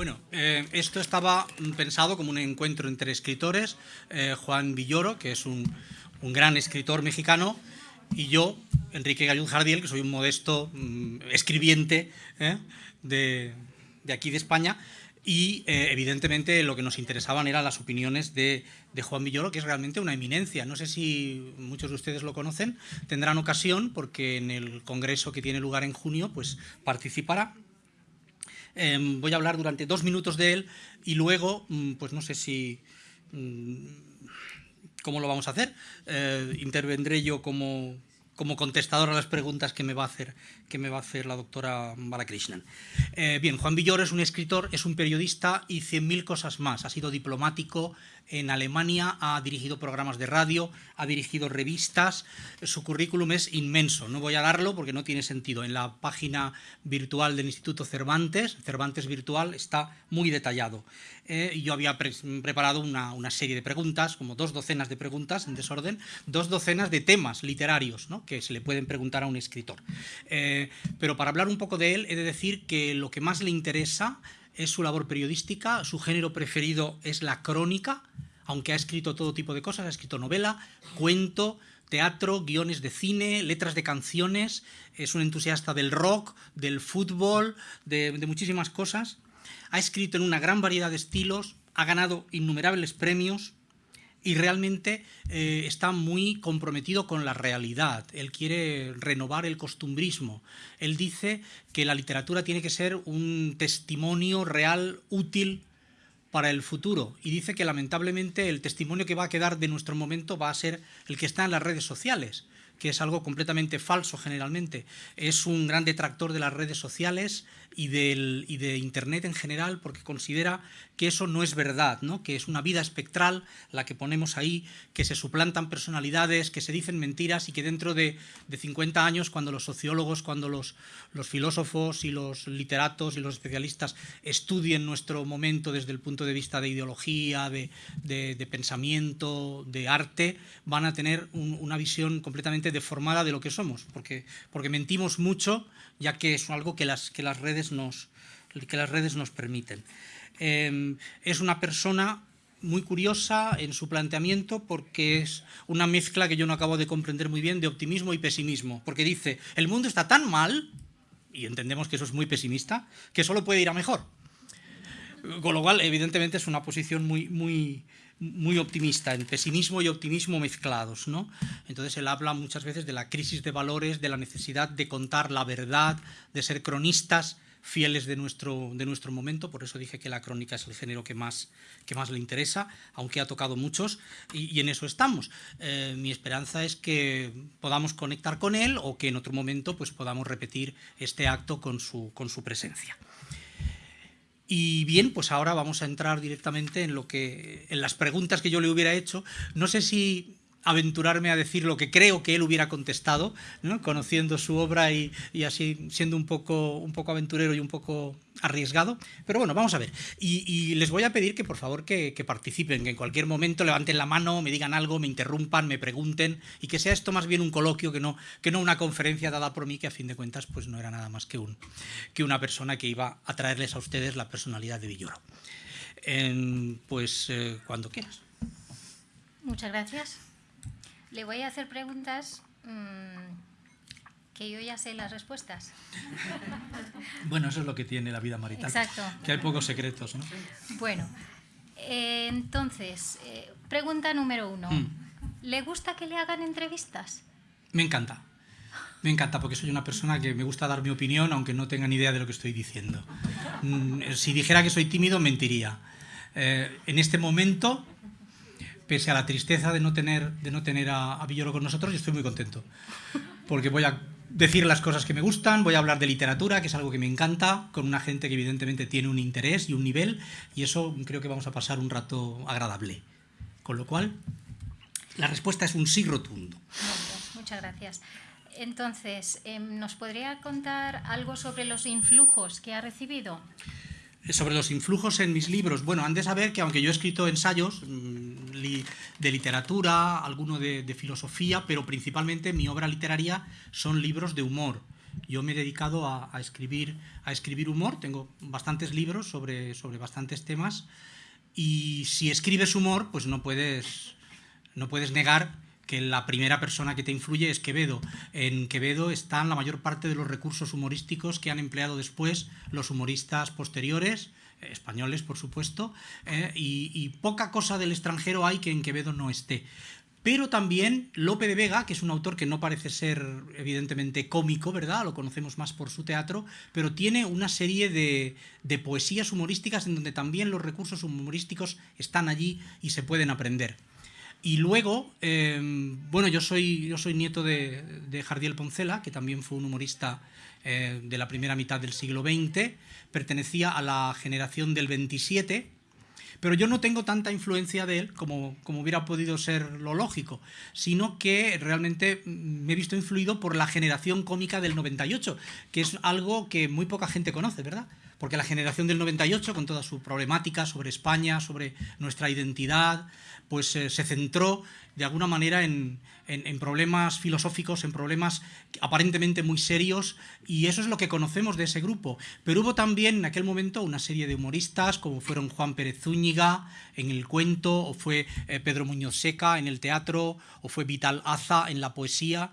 Bueno, eh, esto estaba pensado como un encuentro entre escritores, eh, Juan Villoro, que es un, gran escritor mexicano, y yo, Enrique Gallud Jardiel, que soy un modesto mm, escribiente ¿eh? de, aquí de España, y evidentemente lo que nos interesaban eran las opiniones de, de, Juan Villoro, que es realmente una eminencia. No sé si muchos de ustedes lo conocen, tendrán ocasión porque en el congreso que tiene lugar en junio pues participará Em, voy a hablar durante dos minutos de él y luego, mm, pues no sé si... Mm, ¿Cómo lo vamos a hacer? Eh, intervendré yo como, como contestador a las preguntas que me va a hacer, que me va a hacer la doctora Balakrishnan. Eh, bien, Juan Villoro es un escritor, es un periodista y cien mil cosas más. Ha sido diplomático, en Alemania, ha dirigido programas de radio, ha dirigido revistas, su currículum es inmenso, no voy a darlo porque no tiene sentido. En la página virtual del Instituto Cervantes, Cervantes Virtual, está muy detallado. Eh, yo había preparado una, serie de preguntas, como dos docenas de preguntas en desorden, dos docenas de temas literarios que se le pueden preguntar a un escritor. Eh, pero para hablar un poco de él, he de decir que lo que más le interesa es su labor periodística, su género preferido es la crónica, aunque ha escrito todo tipo de cosas, ha escrito novela, cuento, teatro, guiones de cine, letras de canciones, es un entusiasta del rock, del fútbol, de, muchísimas cosas. Ha escrito en una gran variedad de estilos, ha ganado innumerables premios, y realmente eh, está muy comprometido con la realidad. Él quiere renovar el costumbrismo. Él dice que la literatura tiene que ser un testimonio real, útil para el futuro y dice que lamentablemente el testimonio que va a quedar de nuestro momento va a ser el que está en las redes sociales que es algo completamente falso generalmente. Es un gran detractor de las redes sociales y, del, y de Internet en general porque considera que eso no es verdad, ¿no? que es una vida espectral la que ponemos ahí, que se suplantan personalidades, que se dicen mentiras y que dentro de, de 50 años, cuando los sociólogos, cuando los, los filósofos y los literatos y los especialistas estudien nuestro momento desde el punto de vista de ideología, de, de, pensamiento, de arte, van a tener una visión completamente deformada de lo que somos, porque, porque mentimos mucho, ya que es algo que las, que las, redes, nos, que las redes nos permiten. Em, es una persona muy curiosa en su planteamiento porque es una mezcla que yo no acabo de comprender muy bien de optimismo y pesimismo, porque dice, el mundo está tan mal, y entendemos que eso es muy pesimista, que solo puede ir a mejor. Con lo cual, evidentemente, es una posición muy, muy, muy optimista, en pesimismo y optimismo mezclados. ¿no? Entonces él habla muchas veces de la crisis de valores, de la necesidad de contar la verdad, de ser cronistas fieles de nuestro, de nuestro momento, por eso dije que la crónica es el género que más, que más le interesa, aunque ha tocado muchos, y, en eso estamos. Eh, mi esperanza es que podamos conectar con él o que en otro momento pues, podamos repetir este acto con su, con su presencia. Y bien, pues ahora vamos a entrar directamente en lo que en las preguntas que yo le hubiera hecho. No sé si aventurarme a decir lo que creo que él hubiera contestado, conociendo su obra y, así siendo un poco, un poco aventurero y un poco arriesgado. Pero bueno, vamos a ver. Y, les voy a pedir que por favor que, participen, que en cualquier momento levanten la mano, me digan algo, me interrumpan, me pregunten y que sea esto más bien un coloquio que no, que no una conferencia dada por mí, que a fin de cuentas pues no era nada más que, un, que una persona que iba a traerles a ustedes la personalidad de Villoro. pues eh, cuando quieras. Muchas gracias. Le voy a hacer preguntas mm, que yo ya sé las respuestas. Bueno, eso es lo que tiene la vida marital. Exacto. Que hay pocos secretos, ¿no? Bueno, eh, entonces, eh, pregunta número uno. Mm. ¿Le gusta que le hagan entrevistas? Me encanta. Me encanta porque soy una persona que me gusta dar mi opinión aunque no tenga ni idea de lo que estoy diciendo. Mm, si dijera que soy tímido, mentiría. Eh, en este momento pese a la tristeza de no tener, de no tener a, a Villoro con nosotros, estoy muy contento. Porque voy a decir las cosas que me gustan, voy a hablar de literatura, que es algo que me encanta, con una gente que evidentemente tiene un interés y un nivel, y eso creo que vamos a pasar un rato agradable. Con lo cual, la respuesta es un sí rotundo. Muchas gracias. Entonces, em, ¿nos podría contar algo sobre los influjos que ha recibido? Sobre los influjos en mis libros, bueno, han de saber que aunque yo he escrito ensayos mm, de literatura, alguno de, filosofía, pero principalmente mi obra literaria son libros de humor. Yo me he dedicado a, escribir, a escribir humor, tengo bastantes libros sobre, sobre bastantes temas. Y si escribes humor, pues no puedes, no puedes negar que la primera persona que te influye es Quevedo. En Quevedo están la mayor parte de los recursos humorísticos que han empleado después los humoristas posteriores, eh, españoles por supuesto, eh, y, y, poca cosa del extranjero hay que en Quevedo no esté. Pero también Lope de Vega, que es un autor que no parece ser evidentemente cómico, ¿verdad? Lo conocemos más por su teatro, pero tiene una serie de, de poesías humorísticas en donde también los recursos humorísticos están allí y se pueden aprender. Y luego, em, bueno, yo soy, yo soy nieto de, de, Jardiel Poncela, que también fue un humorista eh, de la primera mitad del siglo XX, pertenecía a la generación del 27, pero yo no tengo tanta influencia de él como, como hubiera podido ser lo lógico, sino que realmente me he visto influido por la generación cómica del 98, que es algo que muy poca gente conoce, ¿verdad? Porque la generación del 98, con toda su problemática sobre España, sobre nuestra identidad, pues eh, se centró de alguna manera en, problemas filosóficos, en problemas aparentemente muy serios, y eso es lo que conocemos de ese grupo. Pero hubo también en aquel momento una serie de humoristas, como fueron Juan Pérez Zúñiga en el cuento, o fue eh, Pedro Muñoz Seca en el teatro, o fue Vital Aza en la poesía,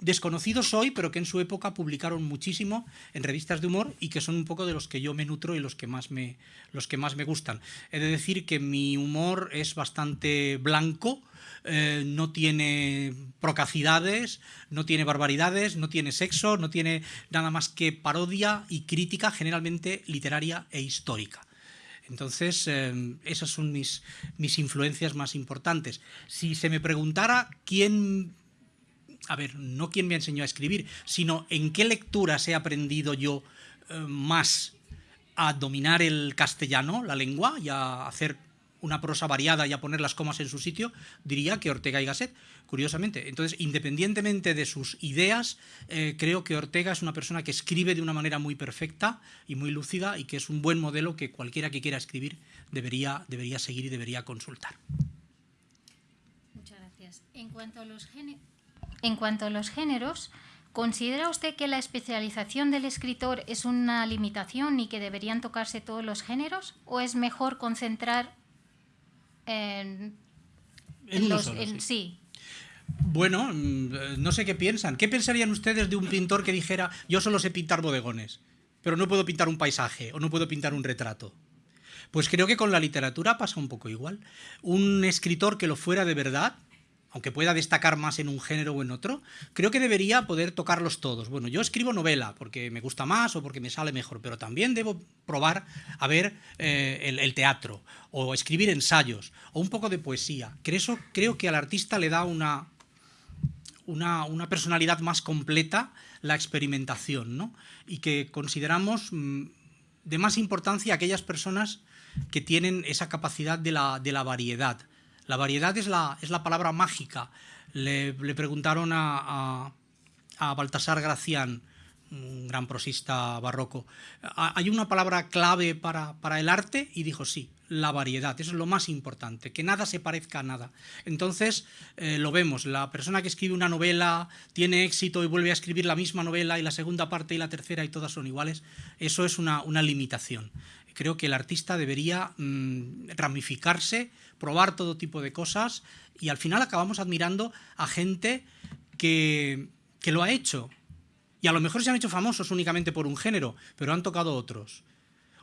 desconocidos hoy, pero que en su época publicaron muchísimo en revistas de humor y que son un poco de los que yo me nutro y los que más me, los que más me gustan. He de decir que mi humor es bastante blanco, eh, no tiene procacidades, no tiene barbaridades, no tiene sexo, no tiene nada más que parodia y crítica generalmente literaria e histórica. Entonces, eh, esas son mis, mis influencias más importantes. Si se me preguntara quién a ver, no quién me enseñó a escribir, sino en qué lecturas he aprendido yo eh, más a dominar el castellano, la lengua, y a hacer una prosa variada y a poner las comas en su sitio, diría que Ortega y Gasset, curiosamente. Entonces, independientemente de sus ideas, eh, creo que Ortega es una persona que escribe de una manera muy perfecta y muy lúcida y que es un buen modelo que cualquiera que quiera escribir debería, debería seguir y debería consultar. Muchas gracias. En cuanto a los en cuanto a los géneros, ¿considera usted que la especialización del escritor es una limitación y que deberían tocarse todos los géneros? ¿O es mejor concentrar en, los... sí. Bueno, mm, no sé qué piensan. ¿Qué pensarían ustedes de un pintor que dijera yo solo sé pintar bodegones, pero no puedo pintar un paisaje o no puedo pintar un retrato? Pues creo que con la literatura pasa un poco igual. Un escritor que lo fuera de verdad aunque pueda destacar más en un género o en otro, creo que debería poder tocarlos todos. Bueno, yo escribo novela porque me gusta más o porque me sale mejor, pero también debo probar a ver eh, el, teatro o escribir ensayos o un poco de poesía. Creo, creo que al artista le da una, una, personalidad más completa la experimentación, ¿no? Y que consideramos mm, de más importancia aquellas personas que tienen esa capacidad de la, de la variedad la variedad es la, es la palabra mágica. Le, preguntaron a, a, Baltasar Gracián, un gran prosista barroco, ¿hay una palabra clave para, el arte? Y dijo sí, la variedad, eso es lo más importante, que nada se parezca a nada. Entonces, eh, lo vemos, la persona que escribe una novela tiene éxito y vuelve a escribir la misma novela y la segunda parte y la tercera y todas son iguales, eso es una, una limitación. Creo que el artista debería mm, ramificarse, probar todo tipo de cosas y al final acabamos admirando a gente que, que lo ha hecho. Y a lo mejor se han hecho famosos únicamente por un género, pero han tocado otros.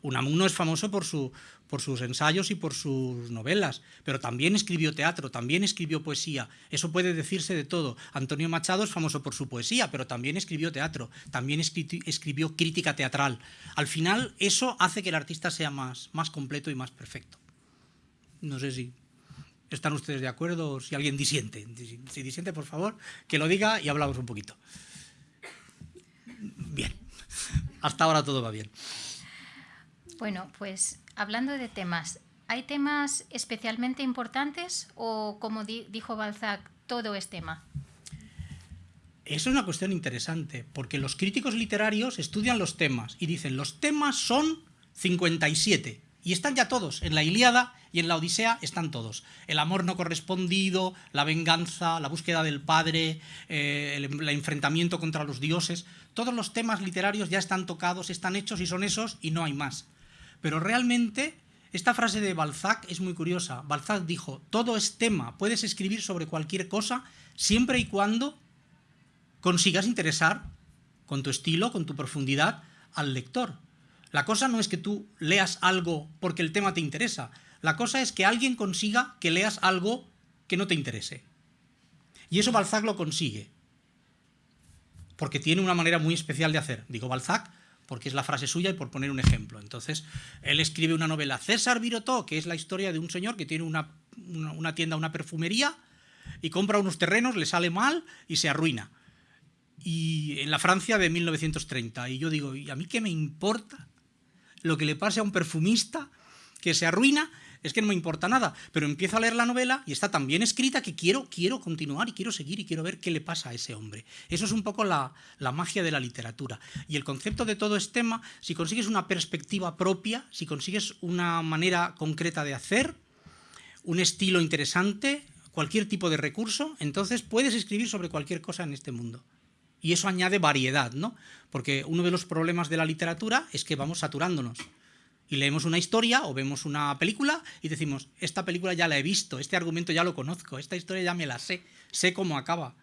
Unamuno es famoso por, su, por sus ensayos y por sus novelas, pero también escribió teatro, también escribió poesía. Eso puede decirse de todo. Antonio Machado es famoso por su poesía, pero también escribió teatro, también escribió crítica teatral. Al final, eso hace que el artista sea más, más completo y más perfecto. No sé si están ustedes de acuerdo o si alguien disiente. Si disiente, por favor, que lo diga y hablamos un poquito. Bien. Hasta ahora todo va bien. Bueno, pues hablando de temas, ¿hay temas especialmente importantes o, como dijo Balzac, todo es tema? Eso es una cuestión interesante, porque los críticos literarios estudian los temas y dicen, los temas son 57, Y están ya todos, en la Ilíada y en la Odisea están todos. El amor no correspondido, la venganza, la búsqueda del padre, eh, el, enfrentamiento contra los dioses, todos los temas literarios ya están tocados, están hechos y son esos y no hay más. Pero realmente esta frase de Balzac es muy curiosa. Balzac dijo, todo es tema, puedes escribir sobre cualquier cosa siempre y cuando consigas interesar con tu estilo, con tu profundidad al lector. La cosa no es que tú leas algo porque el tema te interesa. La cosa es que alguien consiga que leas algo que no te interese. Y eso Balzac lo consigue. Porque tiene una manera muy especial de hacer. Digo Balzac porque es la frase suya y por poner un ejemplo. Entonces, él escribe una novela, César Virotó, que es la historia de un señor que tiene una, una tienda, una perfumería, y compra unos terrenos, le sale mal y se arruina. Y en la Francia de 1930. Y yo digo, ¿y a mí qué me importa lo que le pase a un perfumista que se arruina, es que no me importa nada, pero empiezo a leer la novela y está tan bien escrita que quiero, quiero continuar y quiero seguir y quiero ver qué le pasa a ese hombre. Eso es un poco la, la magia de la literatura. Y el concepto de todo este tema, si consigues una perspectiva propia, si consigues una manera concreta de hacer, un estilo interesante, cualquier tipo de recurso, entonces puedes escribir sobre cualquier cosa en este mundo. Y eso añade variedad, ¿no? Porque uno de los problemas de la literatura es que vamos saturándonos. Y leemos una historia o vemos una película y decimos, esta película ya la he visto, este argumento ya lo conozco, esta historia ya me la sé, sé cómo acaba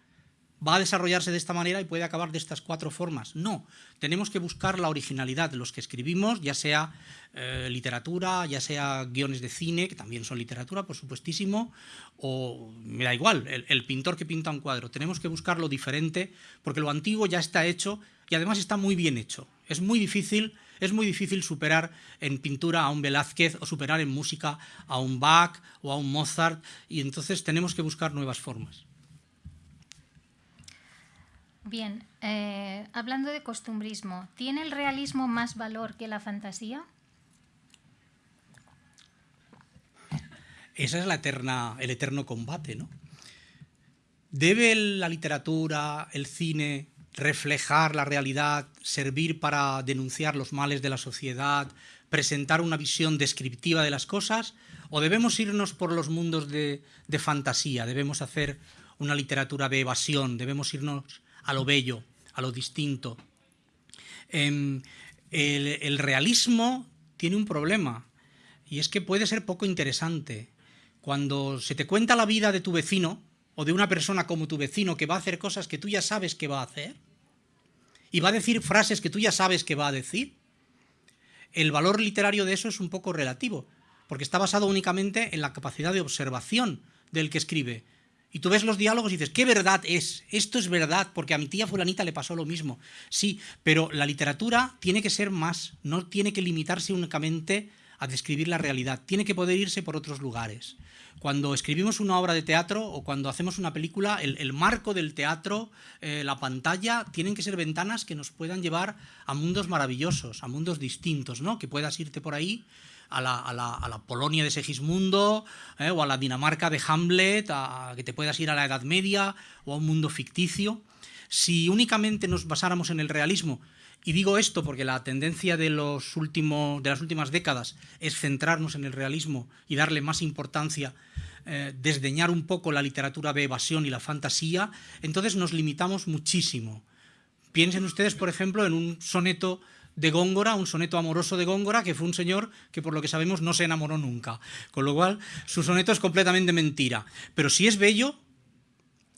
va a desarrollarse de esta manera y puede acabar de estas cuatro formas. No, tenemos que buscar la originalidad los que escribimos, ya sea eh, literatura, ya sea guiones de cine, que también son literatura, por supuestísimo, o me da igual, el, pintor que pinta un cuadro. Tenemos que buscar lo diferente, porque lo antiguo ya está hecho y además está muy bien hecho. Es muy difícil es muy difícil superar en pintura a un Velázquez o superar en música a un Bach o a un Mozart y entonces tenemos que buscar nuevas formas. Bien, eh, hablando de costumbrismo, ¿tiene el realismo más valor que la fantasía? Esa es la eterna, el eterno combate, ¿no? ¿Debe la literatura, el cine, reflejar la realidad, servir para denunciar los males de la sociedad, presentar una visión descriptiva de las cosas? ¿O debemos irnos por los mundos de, de fantasía? ¿Debemos hacer una literatura de evasión? ¿Debemos irnos a lo bello, a lo distinto. Em, el, realismo tiene un problema y es que puede ser poco interesante. Cuando se te cuenta la vida de tu vecino o de una persona como tu vecino que va a hacer cosas que tú ya sabes que va a hacer y va a decir frases que tú ya sabes que va a decir, el valor literario de eso es un poco relativo, porque está basado únicamente en la capacidad de observación del que escribe. Y tú ves los diálogos y dices, ¿qué verdad es? Esto es verdad, porque a mi tía fulanita le pasó lo mismo. Sí, pero la literatura tiene que ser más, no tiene que limitarse únicamente a describir la realidad, tiene que poder irse por otros lugares. Cuando escribimos una obra de teatro o cuando hacemos una película, el, marco del teatro, eh, la pantalla, tienen que ser ventanas que nos puedan llevar a mundos maravillosos, a mundos distintos, ¿no? Que puedas irte por ahí a la, Polonia de Segismundo eh, o a la Dinamarca de Hamlet, a que te puedas ir a la Edad Media o a un mundo ficticio. Si únicamente nos basáramos en el realismo, y digo esto porque la tendencia de, los últimos, de las últimas décadas es centrarnos en el realismo y darle más importancia, eh, desdeñar un poco la literatura de evasión y la fantasía, entonces nos limitamos muchísimo. Piensen ustedes, por ejemplo, en un soneto de Góngora, un soneto amoroso de Góngora, que fue un señor que por lo que sabemos no se enamoró nunca. Con lo cual, su soneto es completamente mentira. Pero si es bello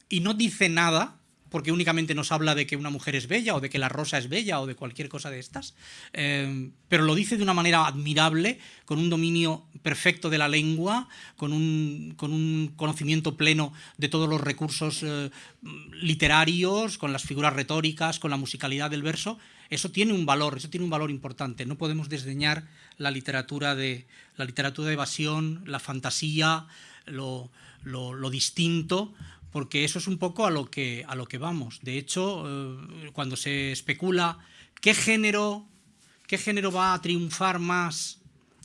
y no dice nada, porque únicamente nos habla de que una mujer es bella o de que la rosa es bella o de cualquier cosa de estas, eh, pero lo dice de una manera admirable, con un dominio perfecto de la lengua, con un, con un conocimiento pleno de todos los recursos eh, literarios, con las figuras retóricas, con la musicalidad del verso, eso tiene un valor, eso tiene un valor importante. No podemos desdeñar la literatura de, la literatura de evasión, la fantasía, lo, distinto, porque eso es un poco a lo que, a lo que vamos. De hecho, eh, cuando se especula qué género, qué género va a triunfar más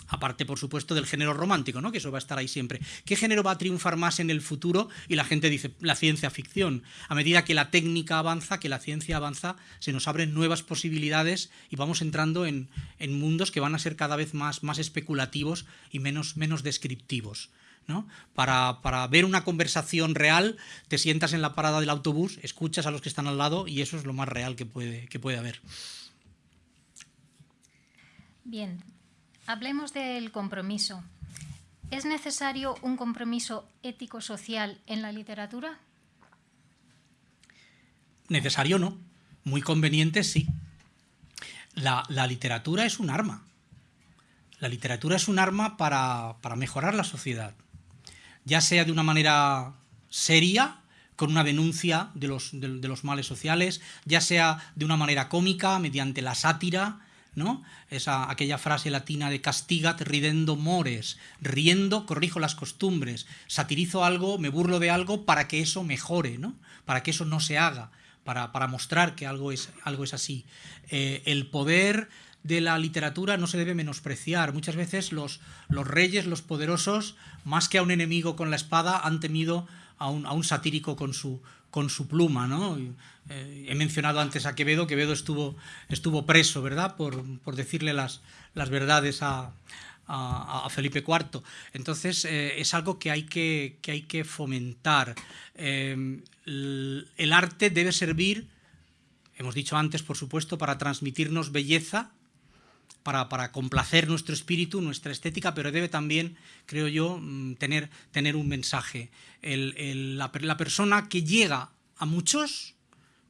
aparte por supuesto del género romántico, ¿no? que eso va a estar ahí siempre. ¿Qué género va a triunfar más en el futuro? Y la gente dice la ciencia ficción. A medida que la técnica avanza, que la ciencia avanza, se nos abren nuevas posibilidades y vamos entrando en, mundos que van a ser cada vez más, más especulativos y menos, menos descriptivos. ¿No? Para, para, ver una conversación real, te sientas en la parada del autobús, escuchas a los que están al lado y eso es lo más real que puede, que puede haber. Bien, hablemos del compromiso. ¿Es necesario un compromiso ético-social en la literatura? Necesario no, muy conveniente sí. La, literatura es un arma. La literatura es un arma para, mejorar la sociedad, ya sea de una manera seria, con una denuncia de los, de los males sociales, ya sea de una manera cómica, mediante la sátira, ¿no? Esa, aquella frase latina de castigat ridendo mores, riendo corrijo las costumbres, satirizo algo, me burlo de algo para que eso mejore, ¿no? para que eso no se haga, para, mostrar que algo es, algo es así. Eh, el poder de la literatura no se debe menospreciar. Muchas veces los, los reyes, los poderosos, más que a un enemigo con la espada, han temido a un, a un satírico con su, con su pluma, ¿no? Eh, he mencionado antes a Quevedo, Quevedo estuvo, estuvo preso, ¿verdad?, por, decirle las, las verdades a, Felipe IV. Entonces, eh, es algo que hay que, hay que fomentar. Eh, el, arte debe servir, hemos dicho antes, por supuesto, para transmitirnos belleza, para, complacer nuestro espíritu, nuestra estética, pero debe también, creo yo, mm, tener, tener un mensaje. la, persona que llega a muchos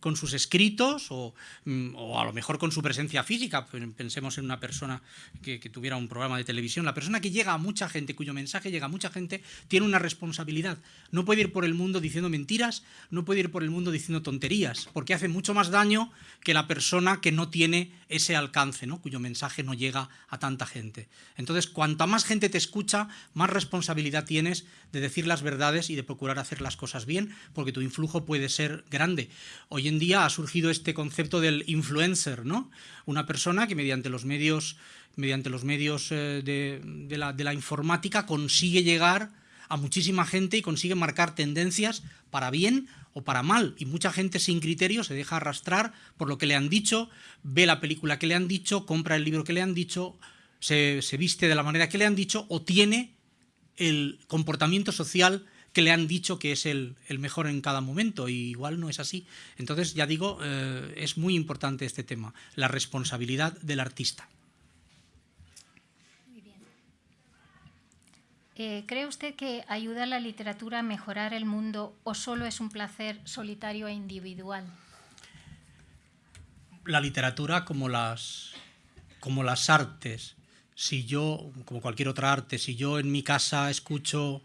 con sus escritos mm, o, a lo mejor con su presencia física. Pensemos en una persona que, tuviera un programa de televisión. La persona que llega a mucha gente, cuyo mensaje llega a mucha gente, tiene una responsabilidad. No puede ir por el mundo diciendo mentiras, no puede ir por el mundo diciendo tonterías, porque hace mucho más daño que la persona que no tiene ese alcance, ¿no? cuyo mensaje no llega a tanta gente. Entonces, cuanta más gente te escucha, más responsabilidad tienes de decir las verdades y de procurar hacer las cosas bien, porque tu influjo puede ser grande. Hoy día ha surgido este concepto del influencer, ¿no? Una persona que mediante los medios, mediante los medios eh, de, la, de la informática consigue llegar a muchísima gente y consigue marcar tendencias para bien o para mal. Y mucha gente sin criterio se deja arrastrar por lo que le han dicho, ve la película que le han dicho, compra el libro que le han dicho, se viste de la manera que le han dicho o tiene el comportamiento social que le han dicho que es el, mejor en cada momento, y igual no es así. Entonces, ya digo, eh, es muy importante este tema, la responsabilidad del artista. Muy bien. Eh, ¿Cree usted que ayuda a la literatura a mejorar el mundo o solo es un placer solitario e individual? La literatura como las, como las artes si yo, como cualquier otra arte, si yo en mi casa escucho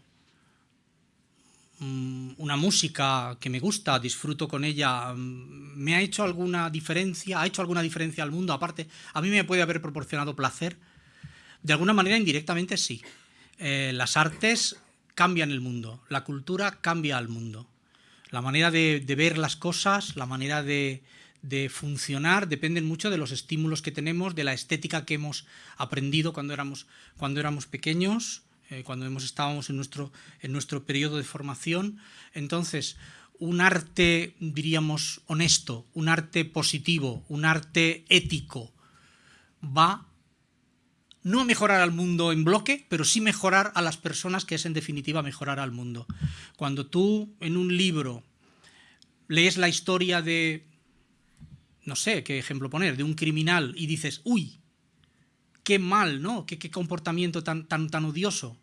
una música que me gusta, disfruto con ella, mm, ¿me ha hecho alguna diferencia? ¿Ha hecho alguna diferencia al mundo? Aparte, ¿a mí me puede haber proporcionado placer? De alguna manera, indirectamente, sí. Eh, las artes cambian el mundo, la cultura cambia al mundo. La manera de ver las cosas, la manera de, de funcionar dependen mucho de los estímulos que tenemos, de la estética que hemos aprendido cuando éramos, cuando éramos pequeños, eh, cuando hemos, estábamos en nuestro, en nuestro periodo de formación. Entonces, un arte, diríamos, honesto, un arte positivo, un arte ético, va no a mejorar al mundo en bloque, pero sí mejorar a las personas, que es en definitiva mejorar al mundo. Cuando tú en un libro lees la historia de no sé qué ejemplo poner, de un criminal y dices, uy, qué mal, ¿no? Qué, qué comportamiento tan, tan, tan odioso.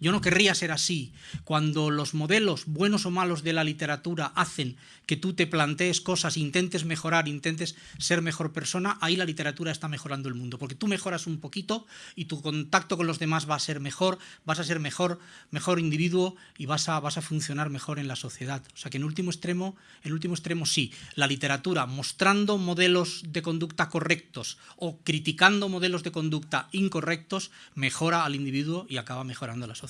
Yo no querría ser así. Cuando los modelos, buenos o malos, de la literatura hacen que tú te plantees cosas, intentes mejorar, intentes ser mejor persona, ahí la literatura está mejorando el mundo. Porque tú mejoras un poquito y tu contacto con los demás va a ser mejor, vas a ser mejor, mejor individuo y vas a, vas a funcionar mejor en la sociedad. O sea que en último extremo, en último extremo sí, la literatura mostrando modelos de conducta correctos o criticando modelos de conducta incorrectos mejora al individuo y acaba mejorando la sociedad.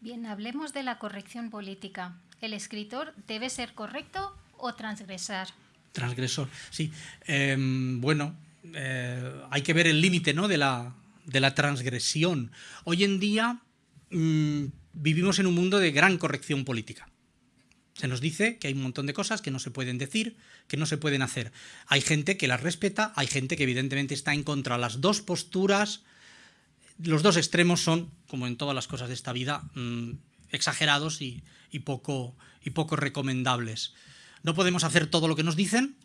Bien, hablemos de la corrección política. ¿El escritor debe ser correcto o transgresar? Transgresor, sí. Em, bueno, eh, hay que ver el límite ¿no? de, la, de la transgresión. Hoy en día mm, vivimos en un mundo de gran corrección política. Se nos dice que hay un montón de cosas que no se pueden decir, que no se pueden hacer. Hay gente que las respeta, hay gente que evidentemente está en contra. Las dos posturas, los dos extremos son, como en todas las cosas de esta vida, mm, exagerados y, poco, y poco recomendables. No podemos hacer todo lo que nos dicen,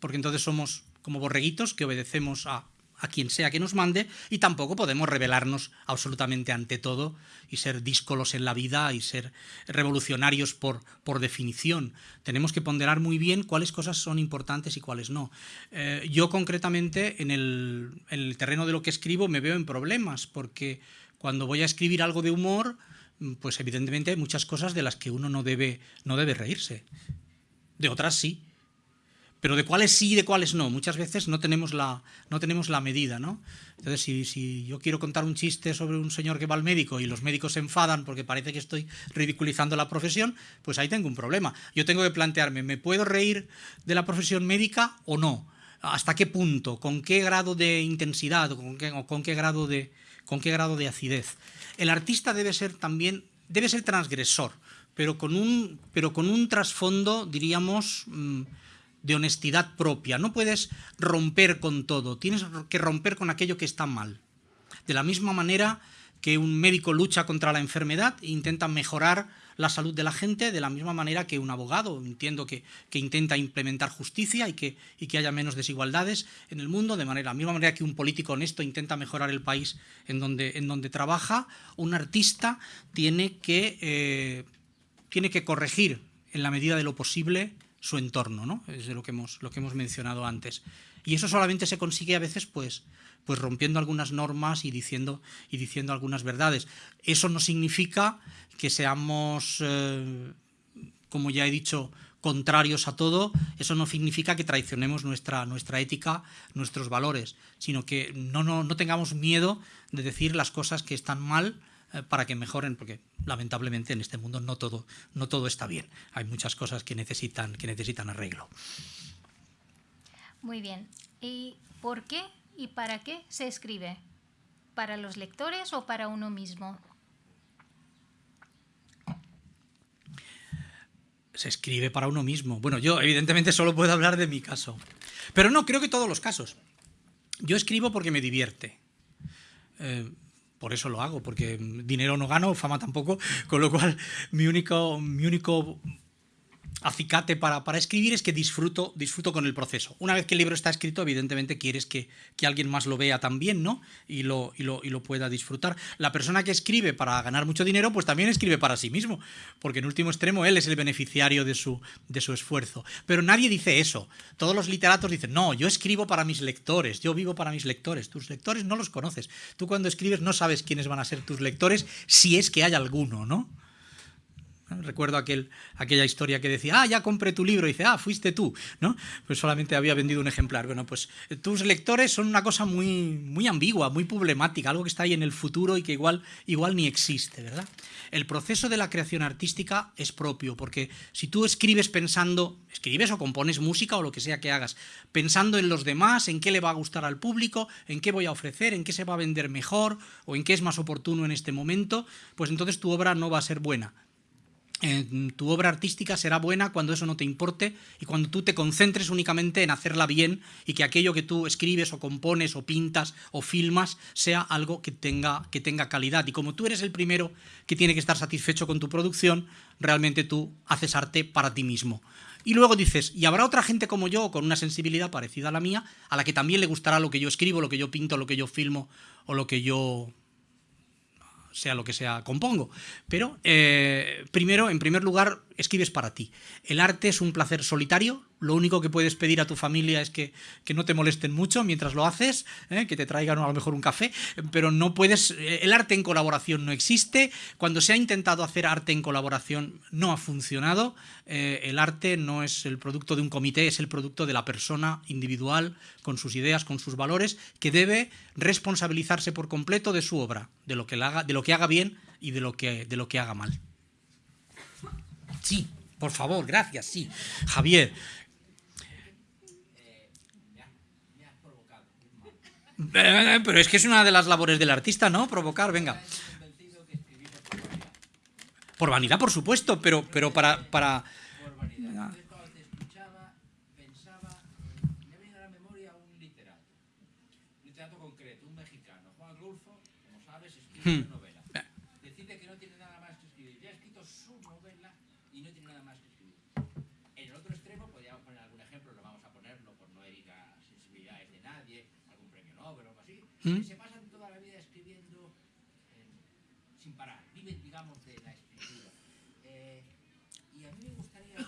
porque entonces somos como borreguitos que obedecemos a a quien sea que nos mande y tampoco podemos rebelarnos absolutamente ante todo y ser díscolos en la vida y ser revolucionarios por, por definición. Tenemos que ponderar muy bien cuáles cosas son importantes y cuáles no. Eh, yo concretamente en el, en el terreno de lo que escribo me veo en problemas porque cuando voy a escribir algo de humor, pues evidentemente hay muchas cosas de las que uno no debe, no debe reírse. De otras sí pero de cuáles sí y de cuáles no. Muchas veces no tenemos la, no tenemos la medida, ¿no? Entonces, si, si, yo quiero contar un chiste sobre un señor que va al médico y los médicos se enfadan porque parece que estoy ridiculizando la profesión, pues ahí tengo un problema. Yo tengo que plantearme, ¿me puedo reír de la profesión médica o no? ¿Hasta qué punto? ¿Con qué grado de intensidad? ¿Con qué, o con qué grado de, con qué grado de acidez? El artista debe ser también, debe ser transgresor, pero con un, pero con un trasfondo, diríamos... Mm, de honestidad propia. No puedes romper con todo, tienes que romper con aquello que está mal. De la misma manera que un médico lucha contra la enfermedad e intenta mejorar la salud de la gente, de la misma manera que un abogado, entiendo que, intenta implementar justicia y que, y que, haya menos desigualdades en el mundo, de manera, la misma manera que un político honesto intenta mejorar el país en donde, en donde trabaja, un artista tiene que, eh, tiene que corregir en la medida de lo posible su entorno, ¿no? Es de lo que hemos, lo que hemos mencionado antes. Y eso solamente se consigue a veces pues, pues rompiendo algunas normas y diciendo, y diciendo algunas verdades. Eso no significa que seamos, eh, como ya he dicho, contrarios a todo, eso no significa que traicionemos nuestra, nuestra ética, nuestros valores, sino que no, no, no tengamos miedo de decir las cosas que están mal, para que mejoren, porque lamentablemente en este mundo no todo, no todo está bien. Hay muchas cosas que necesitan, que necesitan arreglo. Muy bien. ¿Y por qué y para qué se escribe? ¿Para los lectores o para uno mismo? Se escribe para uno mismo. Bueno, yo evidentemente solo puedo hablar de mi caso. Pero no, creo que todos los casos. Yo escribo porque me divierte. Eh, por eso lo hago, porque dinero no gano, fama tampoco, con lo cual mi único, mi único acicate para, para, escribir es que disfruto, disfruto con el proceso. Una vez que el libro está escrito, evidentemente quieres que, que alguien más lo vea también, ¿no? Y lo, y, lo, y lo, pueda disfrutar. La persona que escribe para ganar mucho dinero, pues también escribe para sí mismo, porque en último extremo él es el beneficiario de su, de su esfuerzo. Pero nadie dice eso. Todos los literatos dicen, no, yo escribo para mis lectores, yo vivo para mis lectores. Tus lectores no los conoces. Tú cuando escribes no sabes quiénes van a ser tus lectores, si es que hay alguno, ¿no? Recuerdo aquel, aquella historia que decía, ah, ya compré tu libro, y dice, ah, fuiste tú, ¿no? Pues solamente había vendido un ejemplar. Bueno, pues eh, tus lectores son una cosa muy, muy ambigua, muy problemática, algo que está ahí en el futuro y que igual, igual ni existe, ¿verdad? El proceso de la creación artística es propio, porque si tú escribes pensando, escribes o compones música o lo que sea que hagas, pensando en los demás, en qué le va a gustar al público, en qué voy a ofrecer, en qué se va a vender mejor o en qué es más oportuno en este momento, pues entonces tu obra no va a ser buena tu obra artística será buena cuando eso no te importe y cuando tú te concentres únicamente en hacerla bien y que aquello que tú escribes o compones o pintas o filmas sea algo que tenga, que tenga calidad. Y como tú eres el primero que tiene que estar satisfecho con tu producción, realmente tú haces arte para ti mismo. Y luego dices, y habrá otra gente como yo, con una sensibilidad parecida a la mía, a la que también le gustará lo que yo escribo, lo que yo pinto, lo que yo filmo o lo que yo sea lo que sea, compongo. Pero eh, primero, en primer lugar, escribes para ti. El arte es un placer solitario, lo único que puedes pedir a tu familia es que, no te molesten mucho mientras lo haces, ¿eh? que te traigan a lo mejor un café, pero no puedes, eh, el arte en colaboración no existe, cuando se ha intentado hacer arte en colaboración no ha funcionado, eh, el arte no es el producto de un comité, es el producto de la persona individual, con sus ideas, con sus valores, que debe responsabilizarse por completo de su obra, de lo que, haga, de lo que haga bien y de lo que, de lo que haga mal. Sí, por favor, gracias, sí. Javier. Pero es que es una de las labores del artista, ¿no? Provocar, venga. Por vanidad, por supuesto, pero, para. Por vanidad. Entonces, cuando te escuchaba, pensaba, me viene a la memoria un literato, un literato concreto, un mexicano, Juan Rulfo, como sabes, escribe una novela. Decide que no tiene nada más que escribir. Ya ha escrito su novela y no tiene nada más que escribir. En el otro extremo, podríamos poner algún ejemplo, no vamos a ponerlo por no herir a sensibilidades de nadie, algún premio Nobel o que se pasan toda la vida escribiendo eh, sin parar, viven, digamos, de la escritura. Eh, y a mí me gustaría,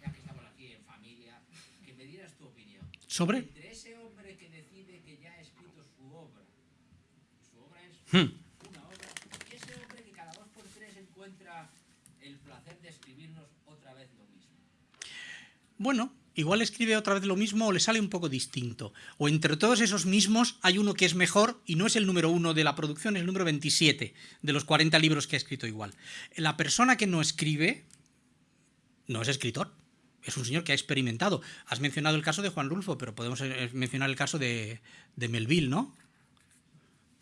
ya que estamos aquí en familia, que me dieras tu opinión. ¿Sobre? Entre ese hombre que decide que ya ha escrito su obra, su obra es Hmm. una obra, y ese hombre que cada dos por tres encuentra el placer de escribirnos otra vez lo mismo. Bueno, igual escribe otra vez lo mismo o le sale un poco distinto. O entre todos esos mismos hay uno que es mejor y no es el número uno de la producción, es el número 27 de los 40 libros que ha escrito igual. La persona que no escribe no es escritor. Es un señor que ha experimentado. Has mencionado el caso de Juan Rulfo, pero podemos eh, mencionar el caso de, de Melville, ¿no?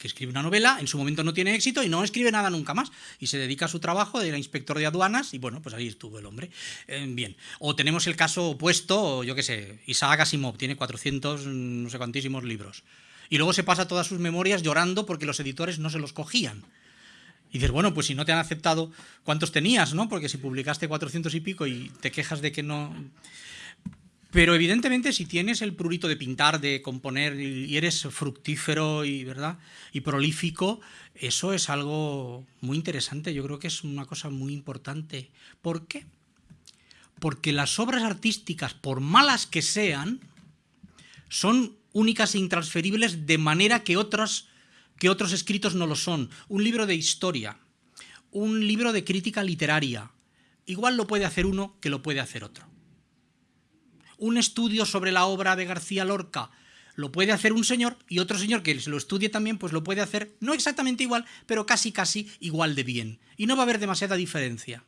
Que escribe una novela, en su momento no tiene éxito y no escribe nada nunca más. Y se dedica a su trabajo de inspector de aduanas y bueno, pues ahí estuvo el hombre. Eh, bien. O tenemos el caso opuesto, yo qué sé, Isaac Asimov, tiene 400 no sé cuantísimos libros. Y luego se pasa todas sus memorias llorando porque los editores no se los cogían. Y dices, bueno, pues si no te han aceptado, ¿cuántos tenías, no? Porque si publicaste 400 y pico y te quejas de que no... Pero evidentemente si tienes el prurito de pintar, de componer y eres fructífero y, ¿verdad? y prolífico, eso es algo muy interesante, yo creo que es una cosa muy importante. ¿Por qué? Porque las obras artísticas, por malas que sean, son únicas e intransferibles de manera que otros, que otros escritos no lo son. Un libro de historia, un libro de crítica literaria, igual lo puede hacer uno que lo puede hacer otro un estudio sobre la obra de García Lorca lo puede hacer un señor y otro señor que lo estudie también, pues lo puede hacer no exactamente igual, pero casi casi igual de bien. Y no va a haber demasiada diferencia.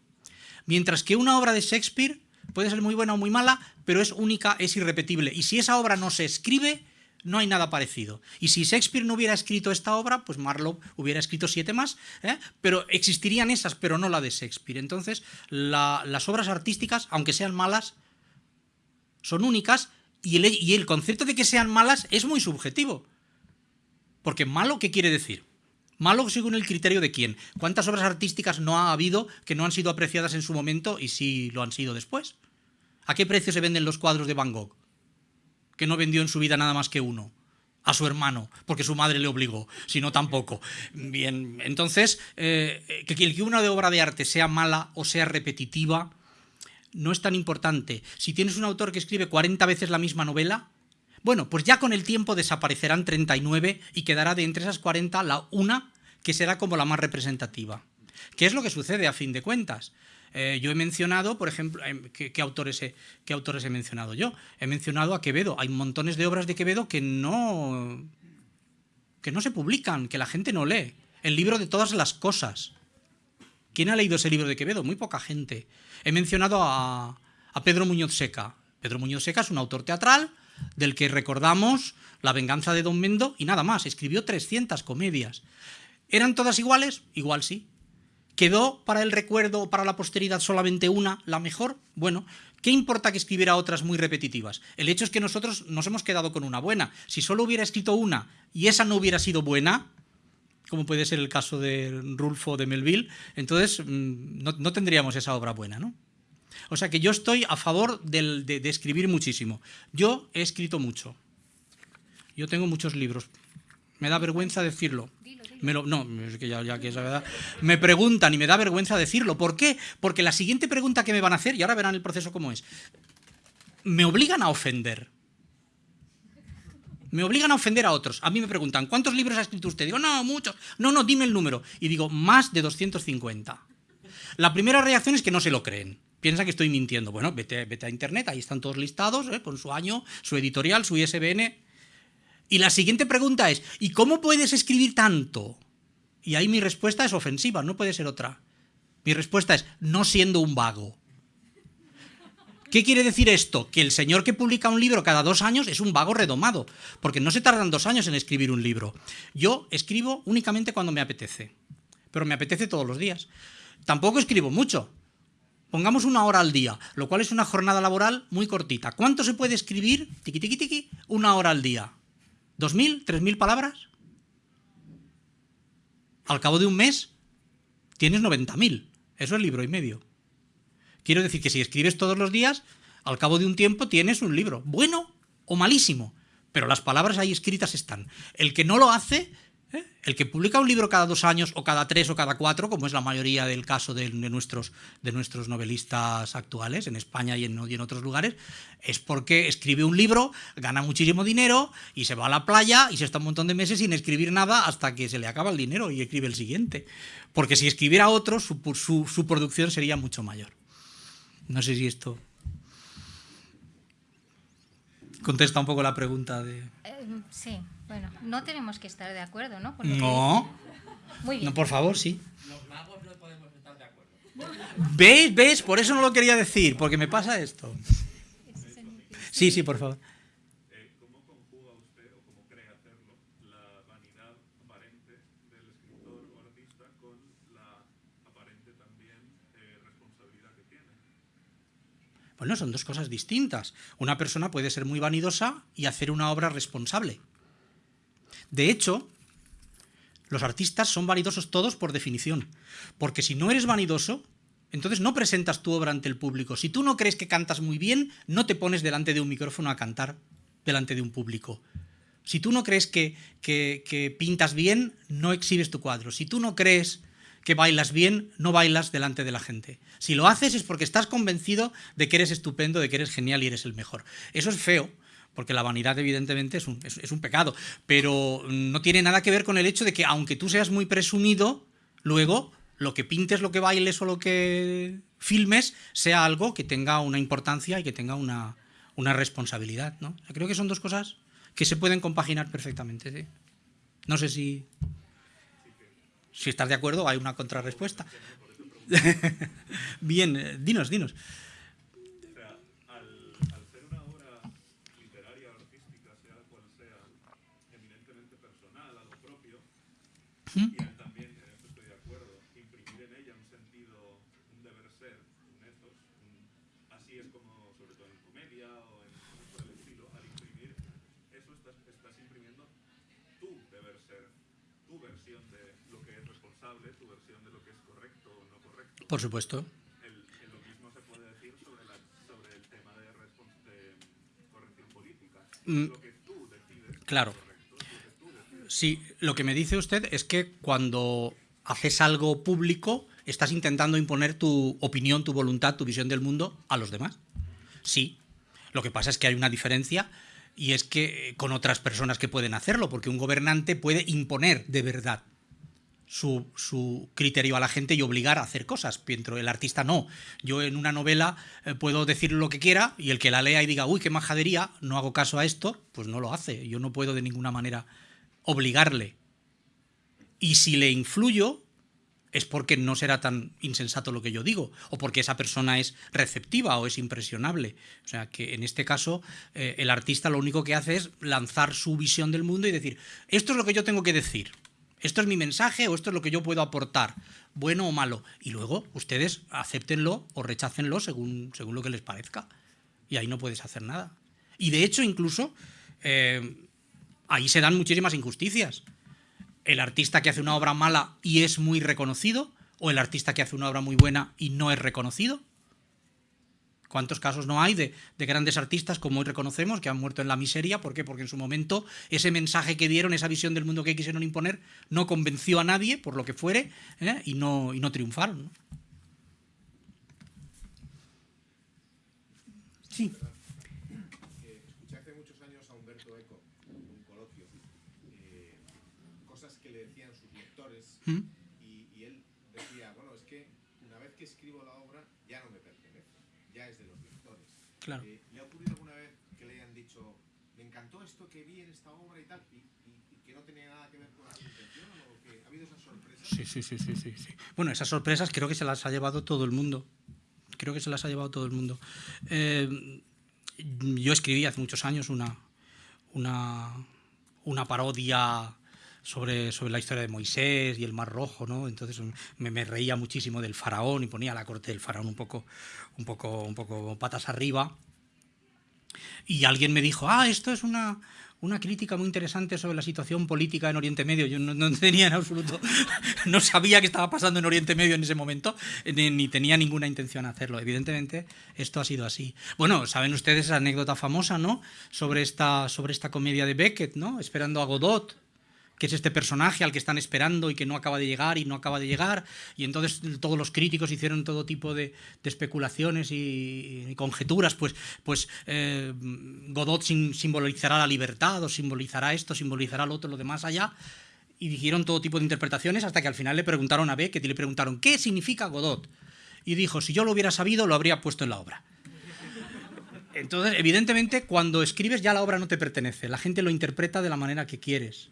Mientras que una obra de Shakespeare puede ser muy buena o muy mala, pero es única, es irrepetible. Y si esa obra no se escribe, no hay nada parecido. Y si Shakespeare no hubiera escrito esta obra, pues Marlowe hubiera escrito siete más, ¿eh? pero existirían esas, pero no la de Shakespeare. Entonces, la, las obras artísticas, aunque sean malas, son únicas y el, y el, concepto de que sean malas es muy subjetivo. Porque malo, ¿qué quiere decir? Malo según el criterio de quién. ¿Cuántas obras artísticas no ha habido que no han sido apreciadas en su momento y sí lo han sido después? ¿A qué precio se venden los cuadros de Van Gogh? Que no vendió en su vida nada más que uno. A su hermano, porque su madre le obligó, si no tampoco. Bien, entonces, eh, que, que una obra de arte sea mala o sea repetitiva, no es tan importante. Si tienes un autor que escribe 40 veces la misma novela, bueno, pues ya con el tiempo desaparecerán 39 y quedará de entre esas 40 la una que será como la más representativa. ¿Qué es lo que sucede a fin de cuentas? Eh, yo he mencionado, por ejemplo, ¿qué, qué, autores he, ¿qué autores he mencionado yo? He mencionado a Quevedo. Hay montones de obras de Quevedo que no, que no se publican, que la gente no lee. El libro de todas las cosas. ¿Quién ha leído ese libro de Quevedo? Muy poca gente. He mencionado a, Pedro Muñoz Seca. Pedro Muñoz Seca es un autor teatral del que recordamos La venganza de Don Mendo y nada más. Escribió 300 comedias. ¿Eran todas iguales? Igual sí. ¿Quedó para el recuerdo o para la posteridad solamente una, la mejor? Bueno, ¿qué importa que escribiera otras muy repetitivas? El hecho es que nosotros nos hemos quedado con una buena. Si solo hubiera escrito una y esa no hubiera sido buena, como puede ser el caso de Rulfo de Melville, entonces no, no tendríamos esa obra buena, ¿no? O sea que yo estoy a favor del, de, de, escribir muchísimo. Yo he escrito mucho. Yo tengo muchos libros. Me da vergüenza decirlo. Dilo, dilo. Me lo, no, es que ya, ya que es la verdad. Me preguntan y me da vergüenza decirlo. ¿Por qué? Porque la siguiente pregunta que me van a hacer, y ahora verán el proceso cómo es, me obligan a ofender. Me obligan a ofender a otros. A mí me preguntan, ¿cuántos libros ha escrito usted? Digo, no, muchos. No, no, dime el número. Y digo, más de 250. La primera reacción es que no se lo creen. Piensa que estoy mintiendo. Bueno, vete, a internet, ahí están todos listados, ¿eh? con su año, su editorial, su ISBN. Y la siguiente pregunta es, ¿y cómo puedes escribir tanto? Y ahí mi respuesta es ofensiva, no puede ser otra. Mi respuesta es, no siendo un vago. ¿Qué quiere decir esto? Que el señor que publica un libro cada dos años es un vago redomado, porque no se tardan dos años en escribir un libro. Yo escribo únicamente cuando me apetece, pero me apetece todos los días. Tampoco escribo mucho. Pongamos una hora al día, lo cual es una jornada laboral muy cortita. ¿Cuánto se puede escribir? Tiki, tiki, tiki, una hora al día. ¿Dos mil? ¿Tres mil palabras? Al cabo de un mes tienes 90.000. Eso es libro y medio. Quiero decir que si escribes todos los días, al cabo de un tiempo tienes un libro, bueno o malísimo, pero las palabras ahí escritas están. El que no lo hace, ¿eh? el que publica un libro cada dos años o cada tres o cada cuatro, como es la mayoría del caso de, nuestros, de nuestros novelistas actuales, en España y en, otros lugares, es porque escribe un libro, gana muchísimo dinero y se va a la playa y se está un montón de meses sin escribir nada hasta que se le acaba el dinero y escribe el siguiente. Porque si escribiera otro, su producción sería mucho mayor. No sé si esto contesta un poco la pregunta de... Eh, sí, bueno, no tenemos que estar de acuerdo, ¿no? no. Muy bien. No, por favor, sí. Los magos no podemos estar de acuerdo. ¿Ves? ¿Ves? Por eso no lo quería decir, porque me pasa esto. Sí, sí, por favor. Eh, ¿Cómo conjuga usted o cómo cree hacerlo la vanidad aparente del escritor o artista con la aparente también eh, responsabilidad que tiene? Bueno, son dos cosas distintas. Una persona puede ser muy vanidosa y hacer una obra responsable. De hecho, los artistas son vanidosos todos por definición. Porque si no eres vanidoso, entonces no presentas tu obra ante el público. Si tú no crees que cantas muy bien, no te pones delante de un micrófono a cantar delante de un público. Si tú no crees que, que, que pintas bien, no exhibes tu cuadro. Si tú no crees que bailas bien, no bailas delante de la gente. Si lo haces es porque estás convencido de que eres estupendo, de que eres genial y eres el mejor. Eso es feo, porque la vanidad evidentemente es un, pecado, pero no tiene nada que ver con el hecho de que aunque tú seas muy presumido, luego lo que pintes, lo que bailes o lo que filmes sea algo que tenga una importancia y que tenga una, responsabilidad. ¿no? Creo que son dos cosas que se pueden compaginar perfectamente. ¿sí? No sé si, si estás de acuerdo, hay una contrarrespuesta. Bien, eh, dinos, dinos sea, al, al ser una obra literaria o artística, sea cual sea, eminentemente personal, algo propio, y al también, en esto estoy de acuerdo, imprimir en ella un sentido, un deber ser, un ethos, un- así es como, sobre todo en comedia o en cosas por el estilo, al imprimir eso estás, estás imprimiendo tu deber ser, tu versión de lo que es responsable, tu versión de lo que es correcto o no correcto. Por supuesto. El, el lo mismo se puede decir sobre, la, sobre el tema de, respons- de corrección política. Mm. Lo que Claro. lo que tú decides. Sí, lo que me dice usted es que cuando haces algo público, estás intentando imponer tu opinión, tu voluntad, tu visión del mundo a los demás. Sí. Lo que pasa es que hay una diferencia y es que eh, con otras personas que pueden hacerlo, porque un gobernante puede imponer de verdad su, criterio a la gente y obligar a hacer cosas, mientras el artista no. Yo en una novela eh, puedo decir lo que quiera y el que la lea y diga, uy, qué majadería, no hago caso a esto, pues no lo hace. Yo no puedo de ninguna manera obligarle. Y si le influyo, es porque no será tan insensato lo que yo digo, o porque esa persona es receptiva o es impresionable. O sea que en este caso eh, el artista lo único que hace es lanzar su visión del mundo y decir, esto es lo que yo tengo que decir, esto es mi mensaje o esto es lo que yo puedo aportar, bueno o malo. Y luego ustedes acéptenlo o rechácenlo según, según lo que les parezca. Y ahí no puedes hacer nada. Y de hecho incluso eh, ahí se dan muchísimas injusticias el artista que hace una obra mala y es muy reconocido o el artista que hace una obra muy buena y no es reconocido. ¿Cuántos casos no hay de, de, grandes artistas, como hoy reconocemos, que han muerto en la miseria? ¿Por qué? Porque en su momento ese mensaje que dieron, esa visión del mundo que quisieron imponer, no convenció a nadie, por lo que fuere, ¿eh? y, no, y no triunfaron. ¿no? Sí. Escuché hace muchos años a Humberto Eco en un coloquio, eh, cosas que le decían sus lectores, ¿Mm? y, y él decía, bueno, es que una vez que escribo la obra ya no me pertenece, ya es de los lectores. Claro. Eh, ¿Le ha ocurrido alguna vez que le hayan dicho, me encantó esto que vi en esta obra y tal, y, y- y que no tenía nada que ver con la intención, o que ha habido esas sorpresas? Sí, sí, sí, sí, sí, sí. Bueno, esas sorpresas creo que se las ha llevado todo el mundo. creo que se las ha llevado todo el mundo. Eh, yo escribí hace muchos años una, una, una parodia sobre, sobre la historia de Moisés y el Mar Rojo, ¿no? Entonces me, me, reía muchísimo del faraón y ponía la corte del faraón un poco, un poco, un poco patas arriba. Y alguien me dijo, ah, esto es una, una crítica muy interesante sobre la situación política en Oriente Medio. Yo no, tenía en absoluto, no sabía qué estaba pasando en Oriente Medio en ese momento, ni, ni, tenía ninguna intención de hacerlo. Evidentemente, esto ha sido así. Bueno, saben ustedes esa anécdota famosa, ¿no? Sobre esta, sobre esta comedia de Beckett, ¿no? Esperando a Godot, que es este personaje al que están esperando y que no acaba de llegar y no acaba de llegar. Y entonces todos los críticos hicieron todo tipo de, especulaciones y, conjeturas. Pues, pues eh, Godot sim, simbolizará la libertad o simbolizará esto, simbolizará lo otro, lo demás allá. Y dijeron todo tipo de interpretaciones hasta que al final le preguntaron a Beckett y le preguntaron, ¿qué significa Godot? Y dijo, si yo lo hubiera sabido, lo habría puesto en la obra. Entonces, evidentemente, cuando escribes ya la obra no te pertenece. La gente lo interpreta de la manera que quieres.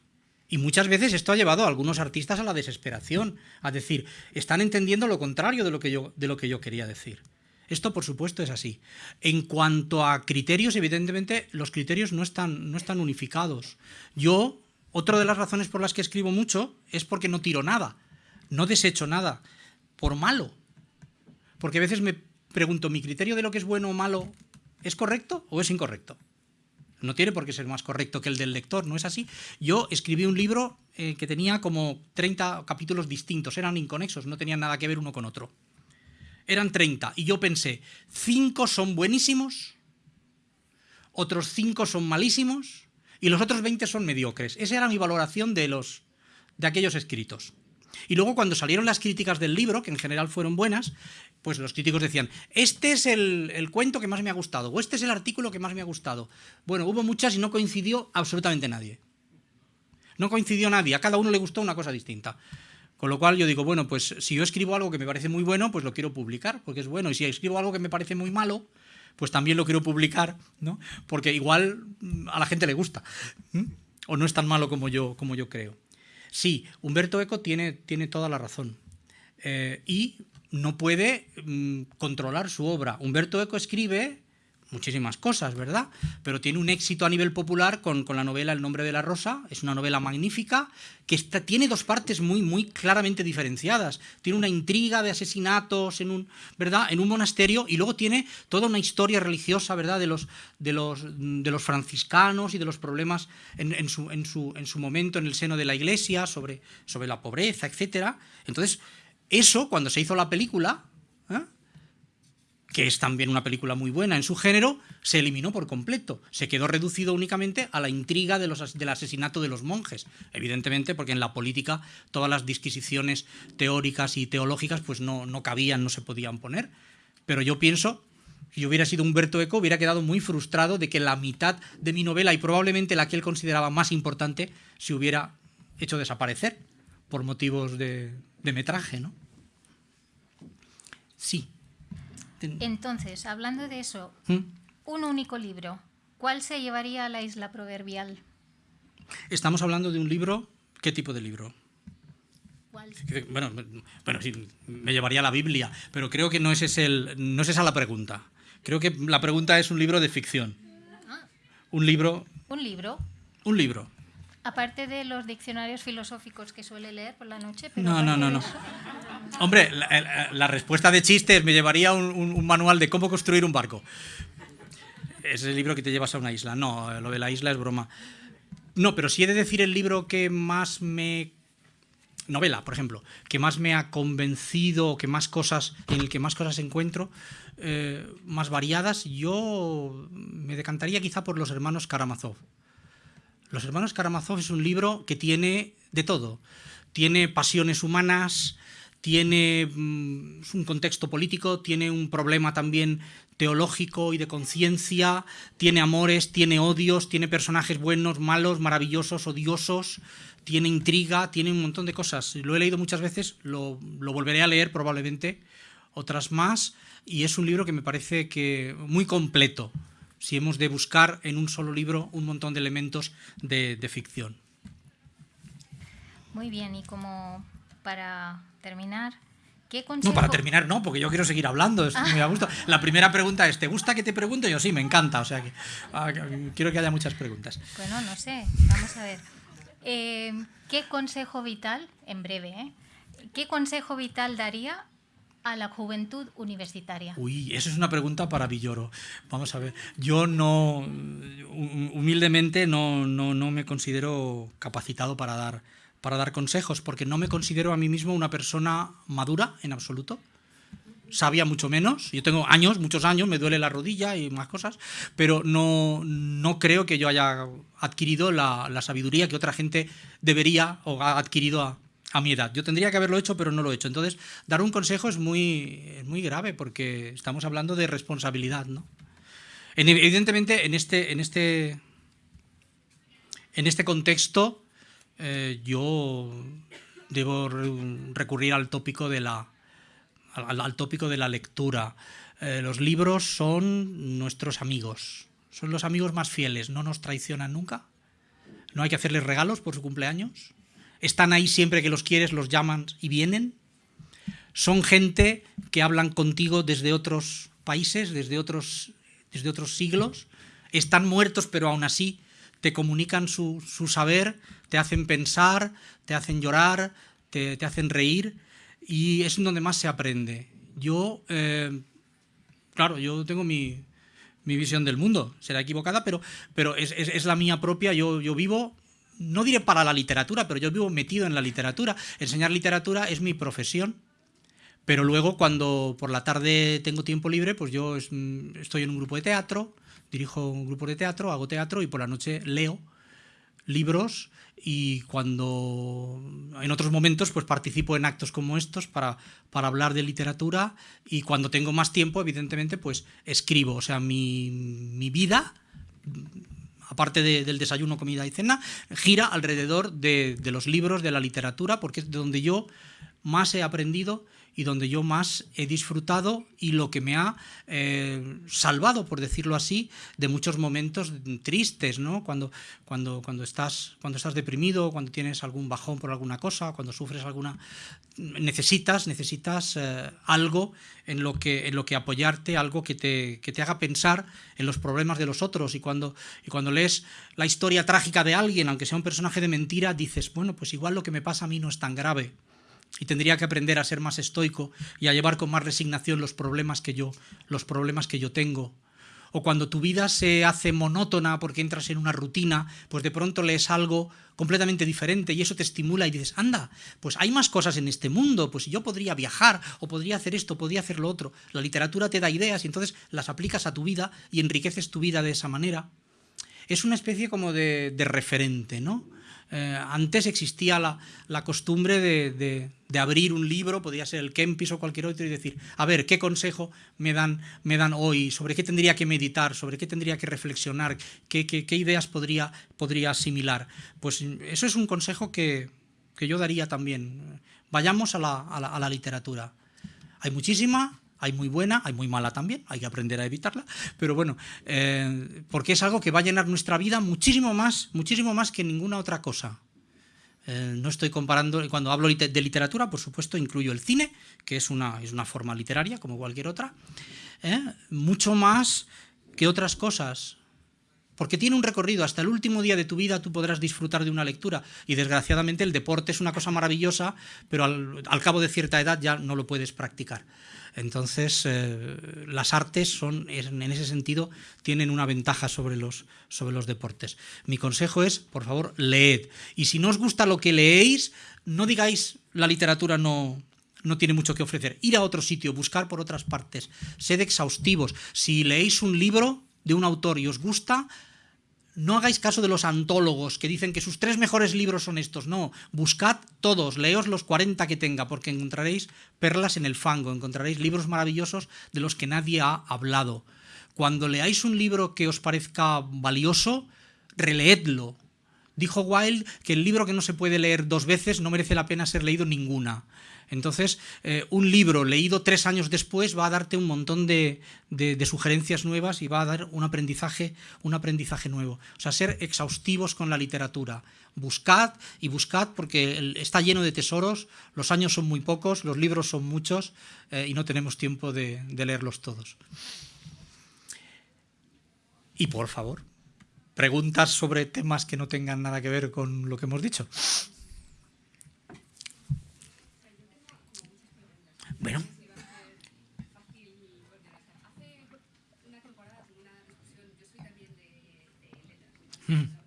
Y muchas veces esto ha llevado a algunos artistas a la desesperación, a decir, están entendiendo lo contrario de lo que yo, de lo que yo quería decir. Esto, por supuesto, es así. En cuanto a criterios, evidentemente, los criterios no están, no están unificados. Yo, otra de las razones por las que escribo mucho es porque no tiro nada, no desecho nada, por malo. Porque a veces me pregunto, ¿mi criterio de lo que es bueno o malo es correcto o es incorrecto? No tiene por qué ser más correcto que el del lector, ¿no es así? Yo escribí un libro eh, que tenía como 30 capítulos distintos, eran inconexos, no tenían nada que ver uno con otro. Eran 30, y yo pensé, 5 son buenísimos, otros 5 son malísimos, y los otros 20 son mediocres. Esa era mi valoración de, los, de aquellos escritos. Y luego cuando salieron las críticas del libro, que en general fueron buenas, pues los críticos decían, este es el, el, cuento que más me ha gustado, o este es el artículo que más me ha gustado. Bueno, hubo muchas y no coincidió absolutamente nadie. No coincidió nadie, a cada uno le gustó una cosa distinta. Con lo cual yo digo, bueno, pues si yo escribo algo que me parece muy bueno, pues lo quiero publicar, porque es bueno. Y si escribo algo que me parece muy malo, pues también lo quiero publicar, ¿no? Porque igual mm, a la gente le gusta. O no es tan malo como yo, como yo creo. Sí, Humberto Eco tiene, tiene toda la razón. Eh, y no puede mmm, controlar su obra. Humberto Eco escribe muchísimas cosas, ¿verdad? Pero tiene un éxito a nivel popular con, con, la novela El nombre de la rosa, es una novela magnífica, que está, tiene dos partes muy, muy claramente diferenciadas. Tiene una intriga de asesinatos en un, ¿verdad? en un monasterio y luego tiene toda una historia religiosa ¿verdad? De, los, de, los, de los franciscanos y de los problemas en, su, en, su, en su momento en el seno de la iglesia, sobre, sobre la pobreza, etc. Entonces, eso, cuando se hizo la película, ¿eh? Que es también una película muy buena en su género, se eliminó por completo. Se quedó reducido únicamente a la intriga de los, del asesinato de los monjes. Evidentemente, porque en la política todas las disquisiciones teóricas y teológicas pues no, no cabían, no se podían poner. Pero yo pienso, si hubiera sido Humberto Eco, hubiera quedado muy frustrado de que la mitad de mi novela, y probablemente la que él consideraba más importante, se hubiera hecho desaparecer por motivos de, de metraje, ¿no? Sí. Entonces, hablando de eso, ¿Mm? un único libro, ¿cuál se llevaría a la isla proverbial? Estamos hablando de un libro, ¿qué tipo de libro? ¿Cuál? Bueno, bueno, sí, me llevaría la Biblia, pero creo que no es, ese el, no es esa la pregunta. Creo que la pregunta es un libro de ficción. Ah. Un libro... Un libro. Un libro. Aparte de los diccionarios filosóficos que suele leer por la noche. Pero no, no, no, no. Hombre, la, la, respuesta de chistes me llevaría un, manual de cómo construir un barco. Es el libro que te llevas a una isla. No, lo de la isla es broma. No, pero si he de decir el libro que más me... Novela, por ejemplo, que más me ha convencido, que más cosas, en el que más cosas encuentro, eh, más variadas, yo me decantaría quizá por los hermanos Karamazov. Los hermanos Karamazov es un libro que tiene de todo. Tiene pasiones humanas, tiene mm, un contexto político, tiene un problema también teológico y de conciencia, tiene amores, tiene odios, tiene personajes buenos, malos, maravillosos, odiosos, tiene intriga, tiene un montón de cosas. Lo he leído muchas veces, lo, volveré a leer probablemente, otras más, y es un libro que me parece que muy completo si hemos de buscar en un solo libro un montón de elementos de, de ficción. Muy bien, y como para terminar, ¿Qué consejo... No, para terminar, no, porque yo quiero seguir hablando, estoy muy a gusto. La primera pregunta es, ¿te gusta que te pregunte? Yo sí, me encanta, o sea que ah, quiero que haya muchas preguntas. Bueno, no sé, vamos a ver. Eh, ¿Qué consejo vital, en breve, eh, qué consejo vital daría a la juventud universitaria? Uy, eso es una pregunta para Villoro. Vamos a ver, yo no, humildemente no, no, no me considero capacitado para dar para dar consejos, porque no me considero a mí mismo una persona madura en absoluto. Sabía mucho menos. Yo tengo años, muchos años, me duele la rodilla y más cosas, pero no, no creo que yo haya adquirido la, la, sabiduría que otra gente debería o ha adquirido a, a, mi edad. Yo tendría que haberlo hecho, pero no lo he hecho. Entonces, dar un consejo es muy, es muy grave porque estamos hablando de responsabilidad. ¿no? Evidentemente, en este, en este, en este contexto, eh, yo debo recurrir al tópico de la, al, tópico de la lectura. Eh, los libros son nuestros amigos, son los amigos más fieles, no nos traicionan nunca, no hay que hacerles regalos por su cumpleaños, están ahí siempre que los quieres, los llaman y vienen, son gente que hablan contigo desde otros países, desde otros, desde otros siglos, están muertos pero aún así te comunican su, su saber, te hacen pensar, te hacen llorar, te, te, hacen reír y es donde más se aprende. Yo, eh, claro, yo tengo mi, mi, visión del mundo, será equivocada, pero, pero es, es, es la mía propia, yo, yo vivo no diré para la literatura, pero yo vivo metido en la literatura. Enseñar literatura es mi profesión. Pero luego cuando por la tarde tengo tiempo libre, pues yo estoy en un grupo de teatro, dirijo un grupo de teatro, hago teatro y por la noche leo libros y cuando en otros momentos pues participo en actos como estos para, para hablar de literatura y cuando tengo más tiempo evidentemente pues escribo, o sea mi, mi vida aparte de, del desayuno, comida y cena, gira alrededor de, de los libros, de la literatura, porque es de donde yo más he aprendido y donde yo más he disfrutado y lo que me ha eh, salvado, por decirlo así, de muchos momentos tristes, ¿no? Cuando, cuando, cuando, estás, cuando estás deprimido, cuando tienes algún bajón por alguna cosa, cuando sufres alguna... Necesitas, necesitas eh, algo en lo, que, en lo que apoyarte, algo que te, que te haga pensar en los problemas de los otros y cuando, y cuando lees la historia trágica de alguien, aunque sea un personaje de mentira, dices, bueno, pues igual lo que me pasa a mí no es tan grave y tendría que aprender a ser más estoico y a llevar con más resignación los problemas que yo, los problemas que yo tengo. O cuando tu vida se hace monótona porque entras en una rutina, pues de pronto lees algo completamente diferente y eso te estimula y dices, anda, pues hay más cosas en este mundo, pues yo podría viajar o podría hacer esto, podría hacer lo otro. La literatura te da ideas y entonces las aplicas a tu vida y enriqueces tu vida de esa manera. Es una especie como de, de referente, ¿no? Eh, antes existía la, la costumbre de, abrir un libro, podía ser el Kempis o cualquier otro, y decir, a ver, ¿qué consejo me dan, me dan hoy? ¿Sobre qué tendría que meditar? ¿Sobre qué tendría que reflexionar? ¿Qué, ideas podría, asimilar? Pues eso es un consejo que, yo daría también. Vayamos a la, a la, a la literatura. Hay muchísima, hay muy buena, hay muy mala también, hay que aprender a evitarla, pero bueno, eh, porque es algo que va a llenar nuestra vida muchísimo más, muchísimo más que ninguna otra cosa. Eh, no estoy comparando, cuando hablo de literatura, por supuesto, incluyo el cine, que es una, es una forma literaria, como cualquier otra, ¿eh? mucho más que otras cosas, porque tiene un recorrido, hasta el último día de tu vida tú podrás disfrutar de una lectura, y desgraciadamente el deporte es una cosa maravillosa, pero al, cabo de cierta edad ya no lo puedes practicar. Entonces, eh, las artes son, en ese sentido, tienen una ventaja sobre los, sobre los deportes. Mi consejo es, por favor, leed. Y si no os gusta lo que leéis, no digáis la literatura no, no tiene mucho que ofrecer. Ir a otro sitio, buscar por otras partes, sed exhaustivos. Si leéis un libro de un autor y os gusta, no hagáis caso de los antólogos que dicen que sus tres mejores libros son estos. No, buscad todos, leos los 40 que tenga, porque encontraréis perlas en el fango, encontraréis libros maravillosos de los que nadie ha hablado. Cuando leáis un libro que os parezca valioso, releedlo, Dijo Wilde que el libro que no se puede leer dos veces no merece la pena ser leído ninguna. Entonces, eh, un libro leído tres años después va a darte un montón de, sugerencias nuevas y va a dar un aprendizaje, un aprendizaje nuevo. O sea, ser exhaustivos con la literatura. Buscad y buscad porque está lleno de tesoros, los años son muy pocos, los libros son muchos eh, y no tenemos tiempo de leerlos todos. Y por favor, preguntas sobre temas que no tengan nada que ver con lo que hemos dicho. Bueno. Mm.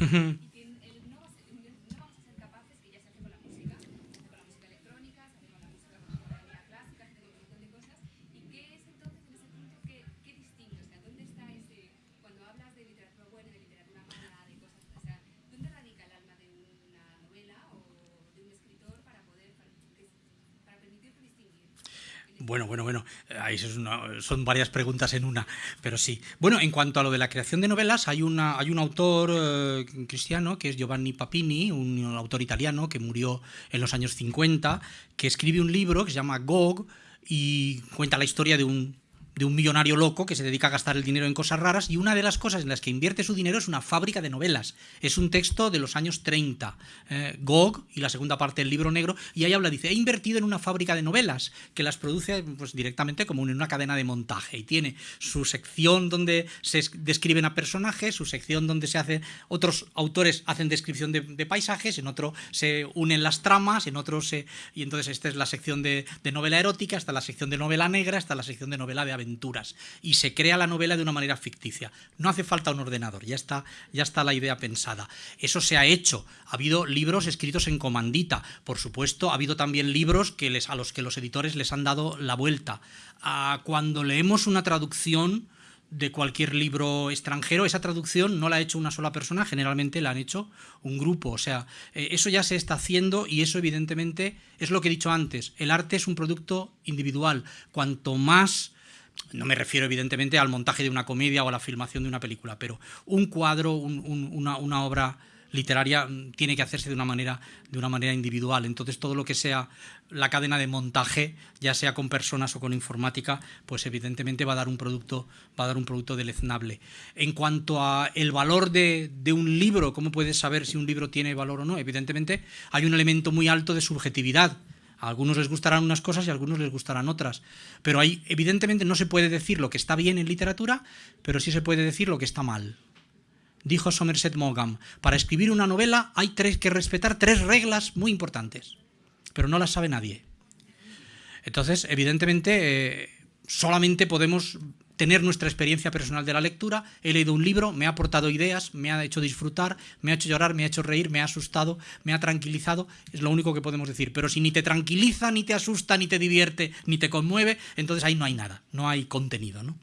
Mm-hmm. Ahí son varias preguntas en una, pero sí. Bueno, en cuanto a lo de la creación de novelas, hay, una, hay un autor eh, cristiano que es Giovanni Papini, un autor italiano que murió en los años 50, que escribe un libro que se llama Gog y cuenta la historia de un de un millonario loco que se dedica a gastar el dinero en cosas raras y una de las cosas en las que invierte su dinero es una fábrica de novelas. Es un texto de los años 30, eh, Gog y la segunda parte del libro negro, y ahí habla, dice, he invertido en una fábrica de novelas que las produce pues, directamente como en una cadena de montaje y tiene su sección donde se describen a personajes, su sección donde se hace, otros autores hacen descripción de, paisajes, en otro se unen las tramas, en otro se... Y entonces esta es la sección de, novela erótica, está la sección de novela negra, está la sección de novela de aventura y se crea la novela de una manera ficticia. No hace falta un ordenador, ya está, ya está la idea pensada. Eso se ha hecho. Ha habido libros escritos en comandita. Por supuesto, ha habido también libros que les, a los que los editores les han dado la vuelta. Ah, cuando leemos una traducción de cualquier libro extranjero, esa traducción no la ha hecho una sola persona, generalmente la han hecho un grupo. O sea, eh, eso ya se está haciendo y eso evidentemente es lo que he dicho antes. El arte es un producto individual. Cuanto más no me refiero evidentemente al montaje de una comedia o a la filmación de una película, pero un cuadro, una, obra literaria mm, tiene que hacerse de una manera de una manera individual. Entonces todo lo que sea la cadena de montaje ya sea con personas o con informática pues evidentemente va a dar un producto va a dar un producto deleznable. En cuanto a el valor de, de un libro cómo puedes saber si un libro tiene valor o no evidentemente hay un elemento muy alto de subjetividad a algunos les gustarán unas cosas y a algunos les gustarán otras. Pero ahí, evidentemente, no se puede decir lo que está bien en literatura, pero sí se puede decir lo que está mal. Dijo Somerset Maugham, para escribir una novela hay tres, que respetar tres reglas muy importantes, pero no las sabe nadie. Entonces, evidentemente, eh, solamente podemos tener nuestra experiencia personal de la lectura. He leído un libro, me ha aportado ideas, me ha hecho disfrutar, me ha hecho llorar, me ha hecho reír, me ha asustado, me ha tranquilizado. Es lo único que podemos decir. Pero si ni te tranquiliza, ni te asusta, ni te divierte, ni te conmueve, entonces ahí no hay nada, no hay contenido. ¿no?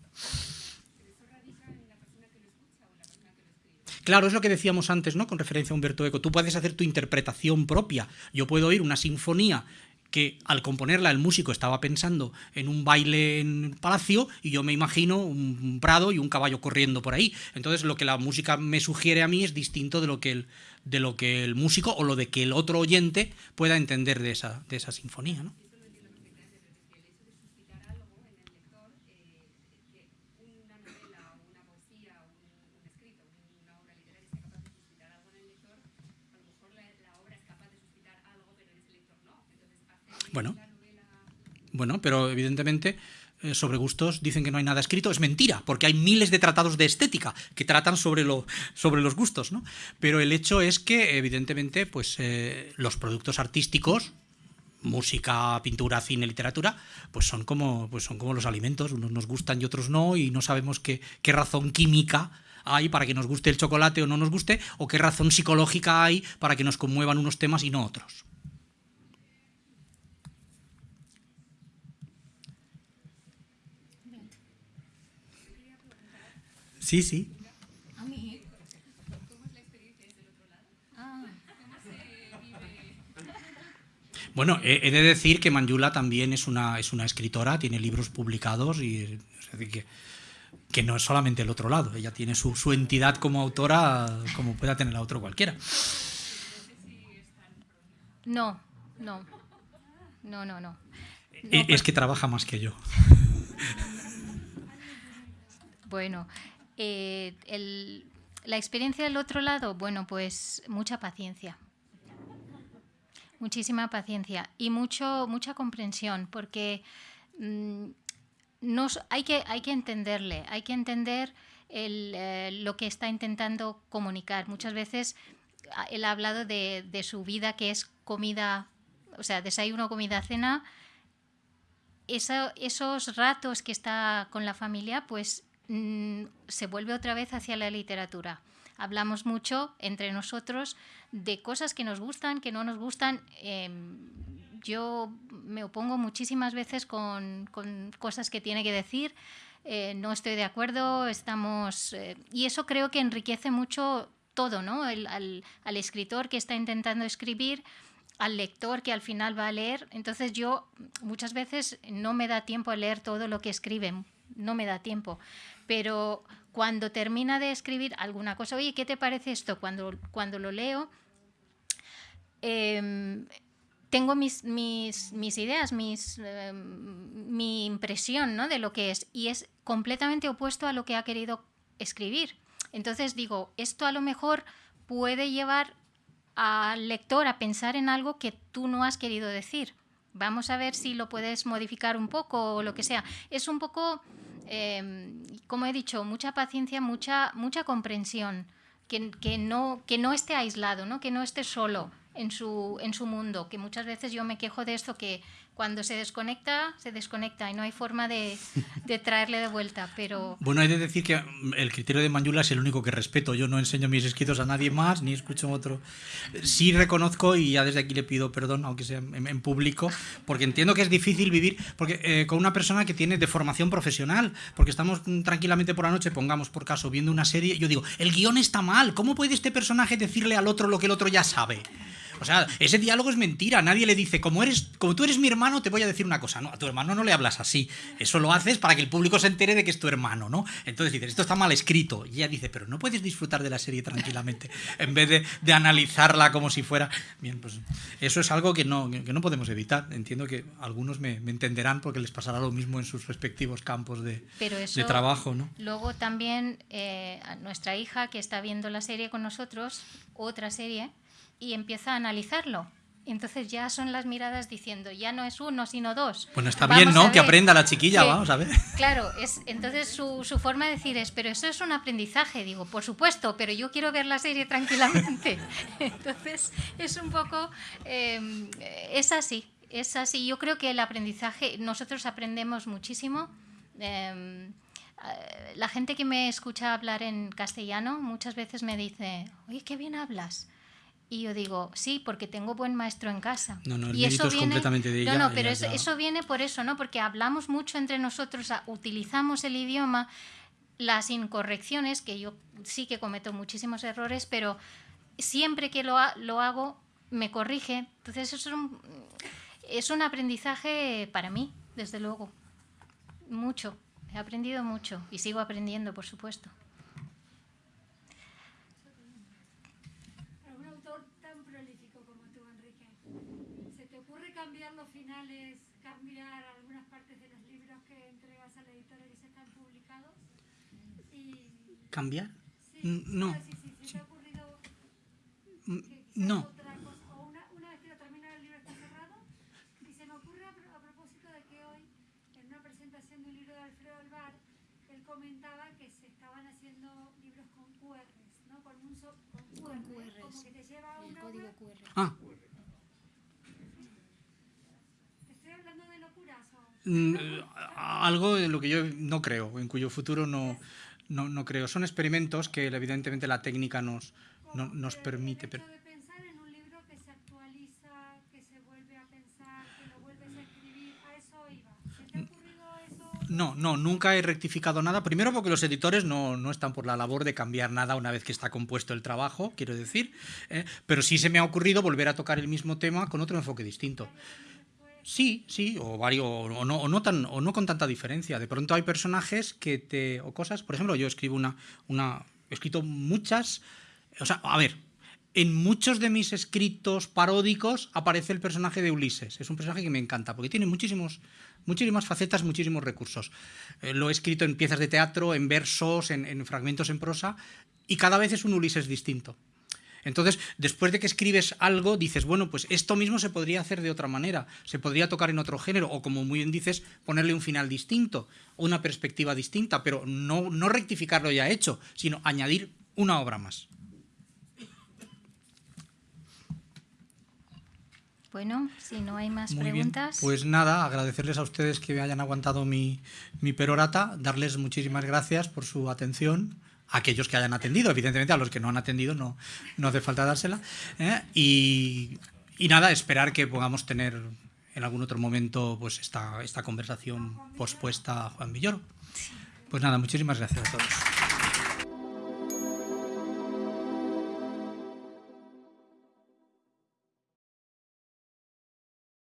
Claro, es lo que decíamos antes, ¿no? Con referencia a Humberto Eco. Tú puedes hacer tu interpretación propia. Yo puedo oír una sinfonía que al componerla el músico estaba pensando en un baile en palacio y yo me imagino un prado y un caballo corriendo por ahí. Entonces lo que la música me sugiere a mí es distinto de lo que el, de lo que el músico o lo de que el otro oyente pueda entender de esa, de esa sinfonía. ¿no? Bueno, bueno, pero evidentemente eh, sobre gustos dicen que no hay nada escrito, es mentira, porque hay miles de tratados de estética que tratan sobre, lo, sobre los gustos, ¿no? Pero el hecho es que, evidentemente, pues eh, los productos artísticos, música, pintura, cine, literatura, pues son como, pues son como los alimentos, unos nos gustan y otros no, y no sabemos qué, qué razón química hay para que nos guste el chocolate o no nos guste, o qué razón psicológica hay para que nos conmuevan unos temas y no otros. Sí, sí. A mí. Ah, Bueno, he, he de decir que Manjula también es una, es una escritora, tiene libros publicados y es decir, que, que no es solamente el otro lado, ella tiene su, su entidad como autora como pueda tener la otro cualquiera. no, no. No, no, no. E- es que trabaja más que yo. Bueno, eh, la experiencia del otro lado, bueno, pues mucha paciencia. Muchísima paciencia y mucho, mucha comprensión, porque mm, nos, hay, que, hay que entenderle, hay que entender eh, lo que está intentando comunicar. Muchas veces ah, él ha hablado de, su vida que es comida, o sea, desayuno, comida, cena. Eso- esos ratos que está con la familia, pues mm, se vuelve otra vez hacia la literatura. Hablamos mucho entre nosotros de cosas que nos gustan, que no nos gustan. Em, yo me opongo muchísimas veces con, cosas que tiene que decir. eh, no estoy de acuerdo, estamos... eh, y eso creo que enriquece mucho todo, ¿no? El- al escritor que está intentando escribir, al lector que al final va a leer. Entonces yo muchas veces no me da tiempo a leer todo lo que escriben, no me da tiempo. Pero cuando termina de escribir alguna cosa, oye, ¿qué te parece esto? Cuando, cuando lo leo, em, tengo mis, mis, mis ideas, mis, em, mi impresión ¿no? de lo que es, y es completamente opuesto a lo que ha querido escribir. Entonces digo, esto a lo mejor puede llevar al lector a pensar en algo que tú no has querido decir. Vamos a ver si lo puedes modificar un poco o lo que sea. Es un poco, eh, como he dicho, mucha paciencia, mucha, mucha comprensión, que, que no, que no esté aislado, ¿no? que no esté solo en su, en su mundo, que muchas veces yo me quejo de esto, que cuando se desconecta, se desconecta y no hay forma de, de traerle de vuelta, pero... Bueno, he de decir que mm, el criterio de Manjula es el único que respeto. Yo no enseño mis escritos a nadie más, ni escucho otro. Sí reconozco, y ya desde aquí le pido perdón, aunque sea en, en público, porque entiendo que es difícil vivir porque eh, con una persona que tiene de formación profesional, porque estamos mm, tranquilamente por la noche, pongamos por caso, viendo una serie, yo digo, el guion está mal, ¿cómo puede este personaje decirle al otro lo que el otro ya sabe? O sea, ese diálogo es mentira. Nadie le dice, como eres, como tú eres mi hermano, te voy a decir una cosa. No, a tu hermano no le hablas así. Eso lo haces para que el público se entere de que es tu hermano, ¿no? Entonces dices, esto está mal escrito. Y ella dice, pero no puedes disfrutar de la serie tranquilamente, en vez de, de analizarla como si fuera. Bien, pues eso es algo que no, que no podemos evitar. Entiendo que algunos me, me entenderán porque les pasará lo mismo en sus respectivos campos de, Pero eso, de trabajo, ¿no? Luego también eh, nuestra hija que está viendo la serie con nosotros, otra serie, y empieza a analizarlo. Entonces ya son las miradas diciendo, ya no es uno, sino dos. Bueno, está Vamos bien, ¿no? Que aprenda la chiquilla, Sí. vamos a ver. Claro, es, entonces su, su forma de decir es, pero eso es un aprendizaje. Digo, por supuesto, pero yo quiero ver la serie tranquilamente. Entonces es un poco, eh, es así, es así. Yo creo que el aprendizaje, nosotros aprendemos muchísimo. Eh, eh, la gente que me escucha hablar en castellano muchas veces me dice, oye, qué bien hablas. Y yo digo, sí, porque tengo buen maestro en casa. No, no, el y mérito es completamente de ella, No, no, ella pero eso, ya- eso viene por eso, ¿no? Porque hablamos mucho entre nosotros, utilizamos el idioma, las incorrecciones, que yo sí que cometo muchísimos errores, pero siempre que lo, ha- lo hago me corrige. Entonces eso es un, es un aprendizaje para mí, desde luego. Mucho. He aprendido mucho y sigo aprendiendo, por supuesto. Para un autor tan prolífico como tú, Enrique, ¿se te ocurre cambiar los finales, cambiar algunas partes de los libros que entregas a la editora y se están publicados? Y, ¿Cambiar? sí, no. sí, sí, sí, ¿se te ha ocurrido que quizás No. otra cosa? O una, una vez que lo termina el libro está cerrado. Y se me ocurre a, a propósito de que hoy, en una presentación de un libro de Alfredo Alvar, él comentaba que se estaban haciendo libros con QRs, ¿no? Con un so- con QR, como que te lleva a una web. Ah, Estoy hablando de locuras o... Mm, algo de lo que yo no creo, en cuyo futuro no, no, no creo. Son experimentos que evidentemente la técnica nos, no- nos permite. Pero, hecho de pensar en un libro que se actualiza, que se vuelve a pensar, que lo vuelves a escribir, a eso iba. ¿Se te ha ocurrido eso No, no, nunca he rectificado nada. Primero porque los editores no, no están por la labor de cambiar nada una vez que está compuesto el trabajo, quiero decir. ¿eh? Pero sí se me ha ocurrido volver a tocar el mismo tema con otro enfoque distinto. Sí, sí, o varios, o no, o tan, o no con tanta diferencia. De pronto hay personajes que te, o cosas, por ejemplo, yo escribo una, una, he escrito muchas, o sea, a ver, en muchos de mis escritos paródicos aparece el personaje de Ulises. Es un personaje que me encanta porque tiene muchísimos, muchísimas facetas, muchísimos recursos. Eh, lo he escrito en piezas de teatro, en versos, en fragmentos en prosa y cada vez es un Ulises distinto. Entonces, después de que escribes algo, dices, bueno, pues esto mismo se podría hacer de otra manera, se podría tocar en otro género, o como muy bien dices, ponerle un final distinto, una perspectiva distinta, pero no, no rectificar lo ya hecho, sino añadir una obra más. Bueno, si no hay más Muy bien. preguntas. Pues nada, agradecerles a ustedes que hayan aguantado mi, mi perorata, darles muchísimas gracias por su atención, aquellos que hayan atendido, evidentemente a los que no han atendido no, no hace falta dársela, ¿eh? y, y nada, esperar que podamos tener en algún otro momento pues esta, esta conversación pospuesta a Juan Villoro. Pues nada, muchísimas gracias a todos.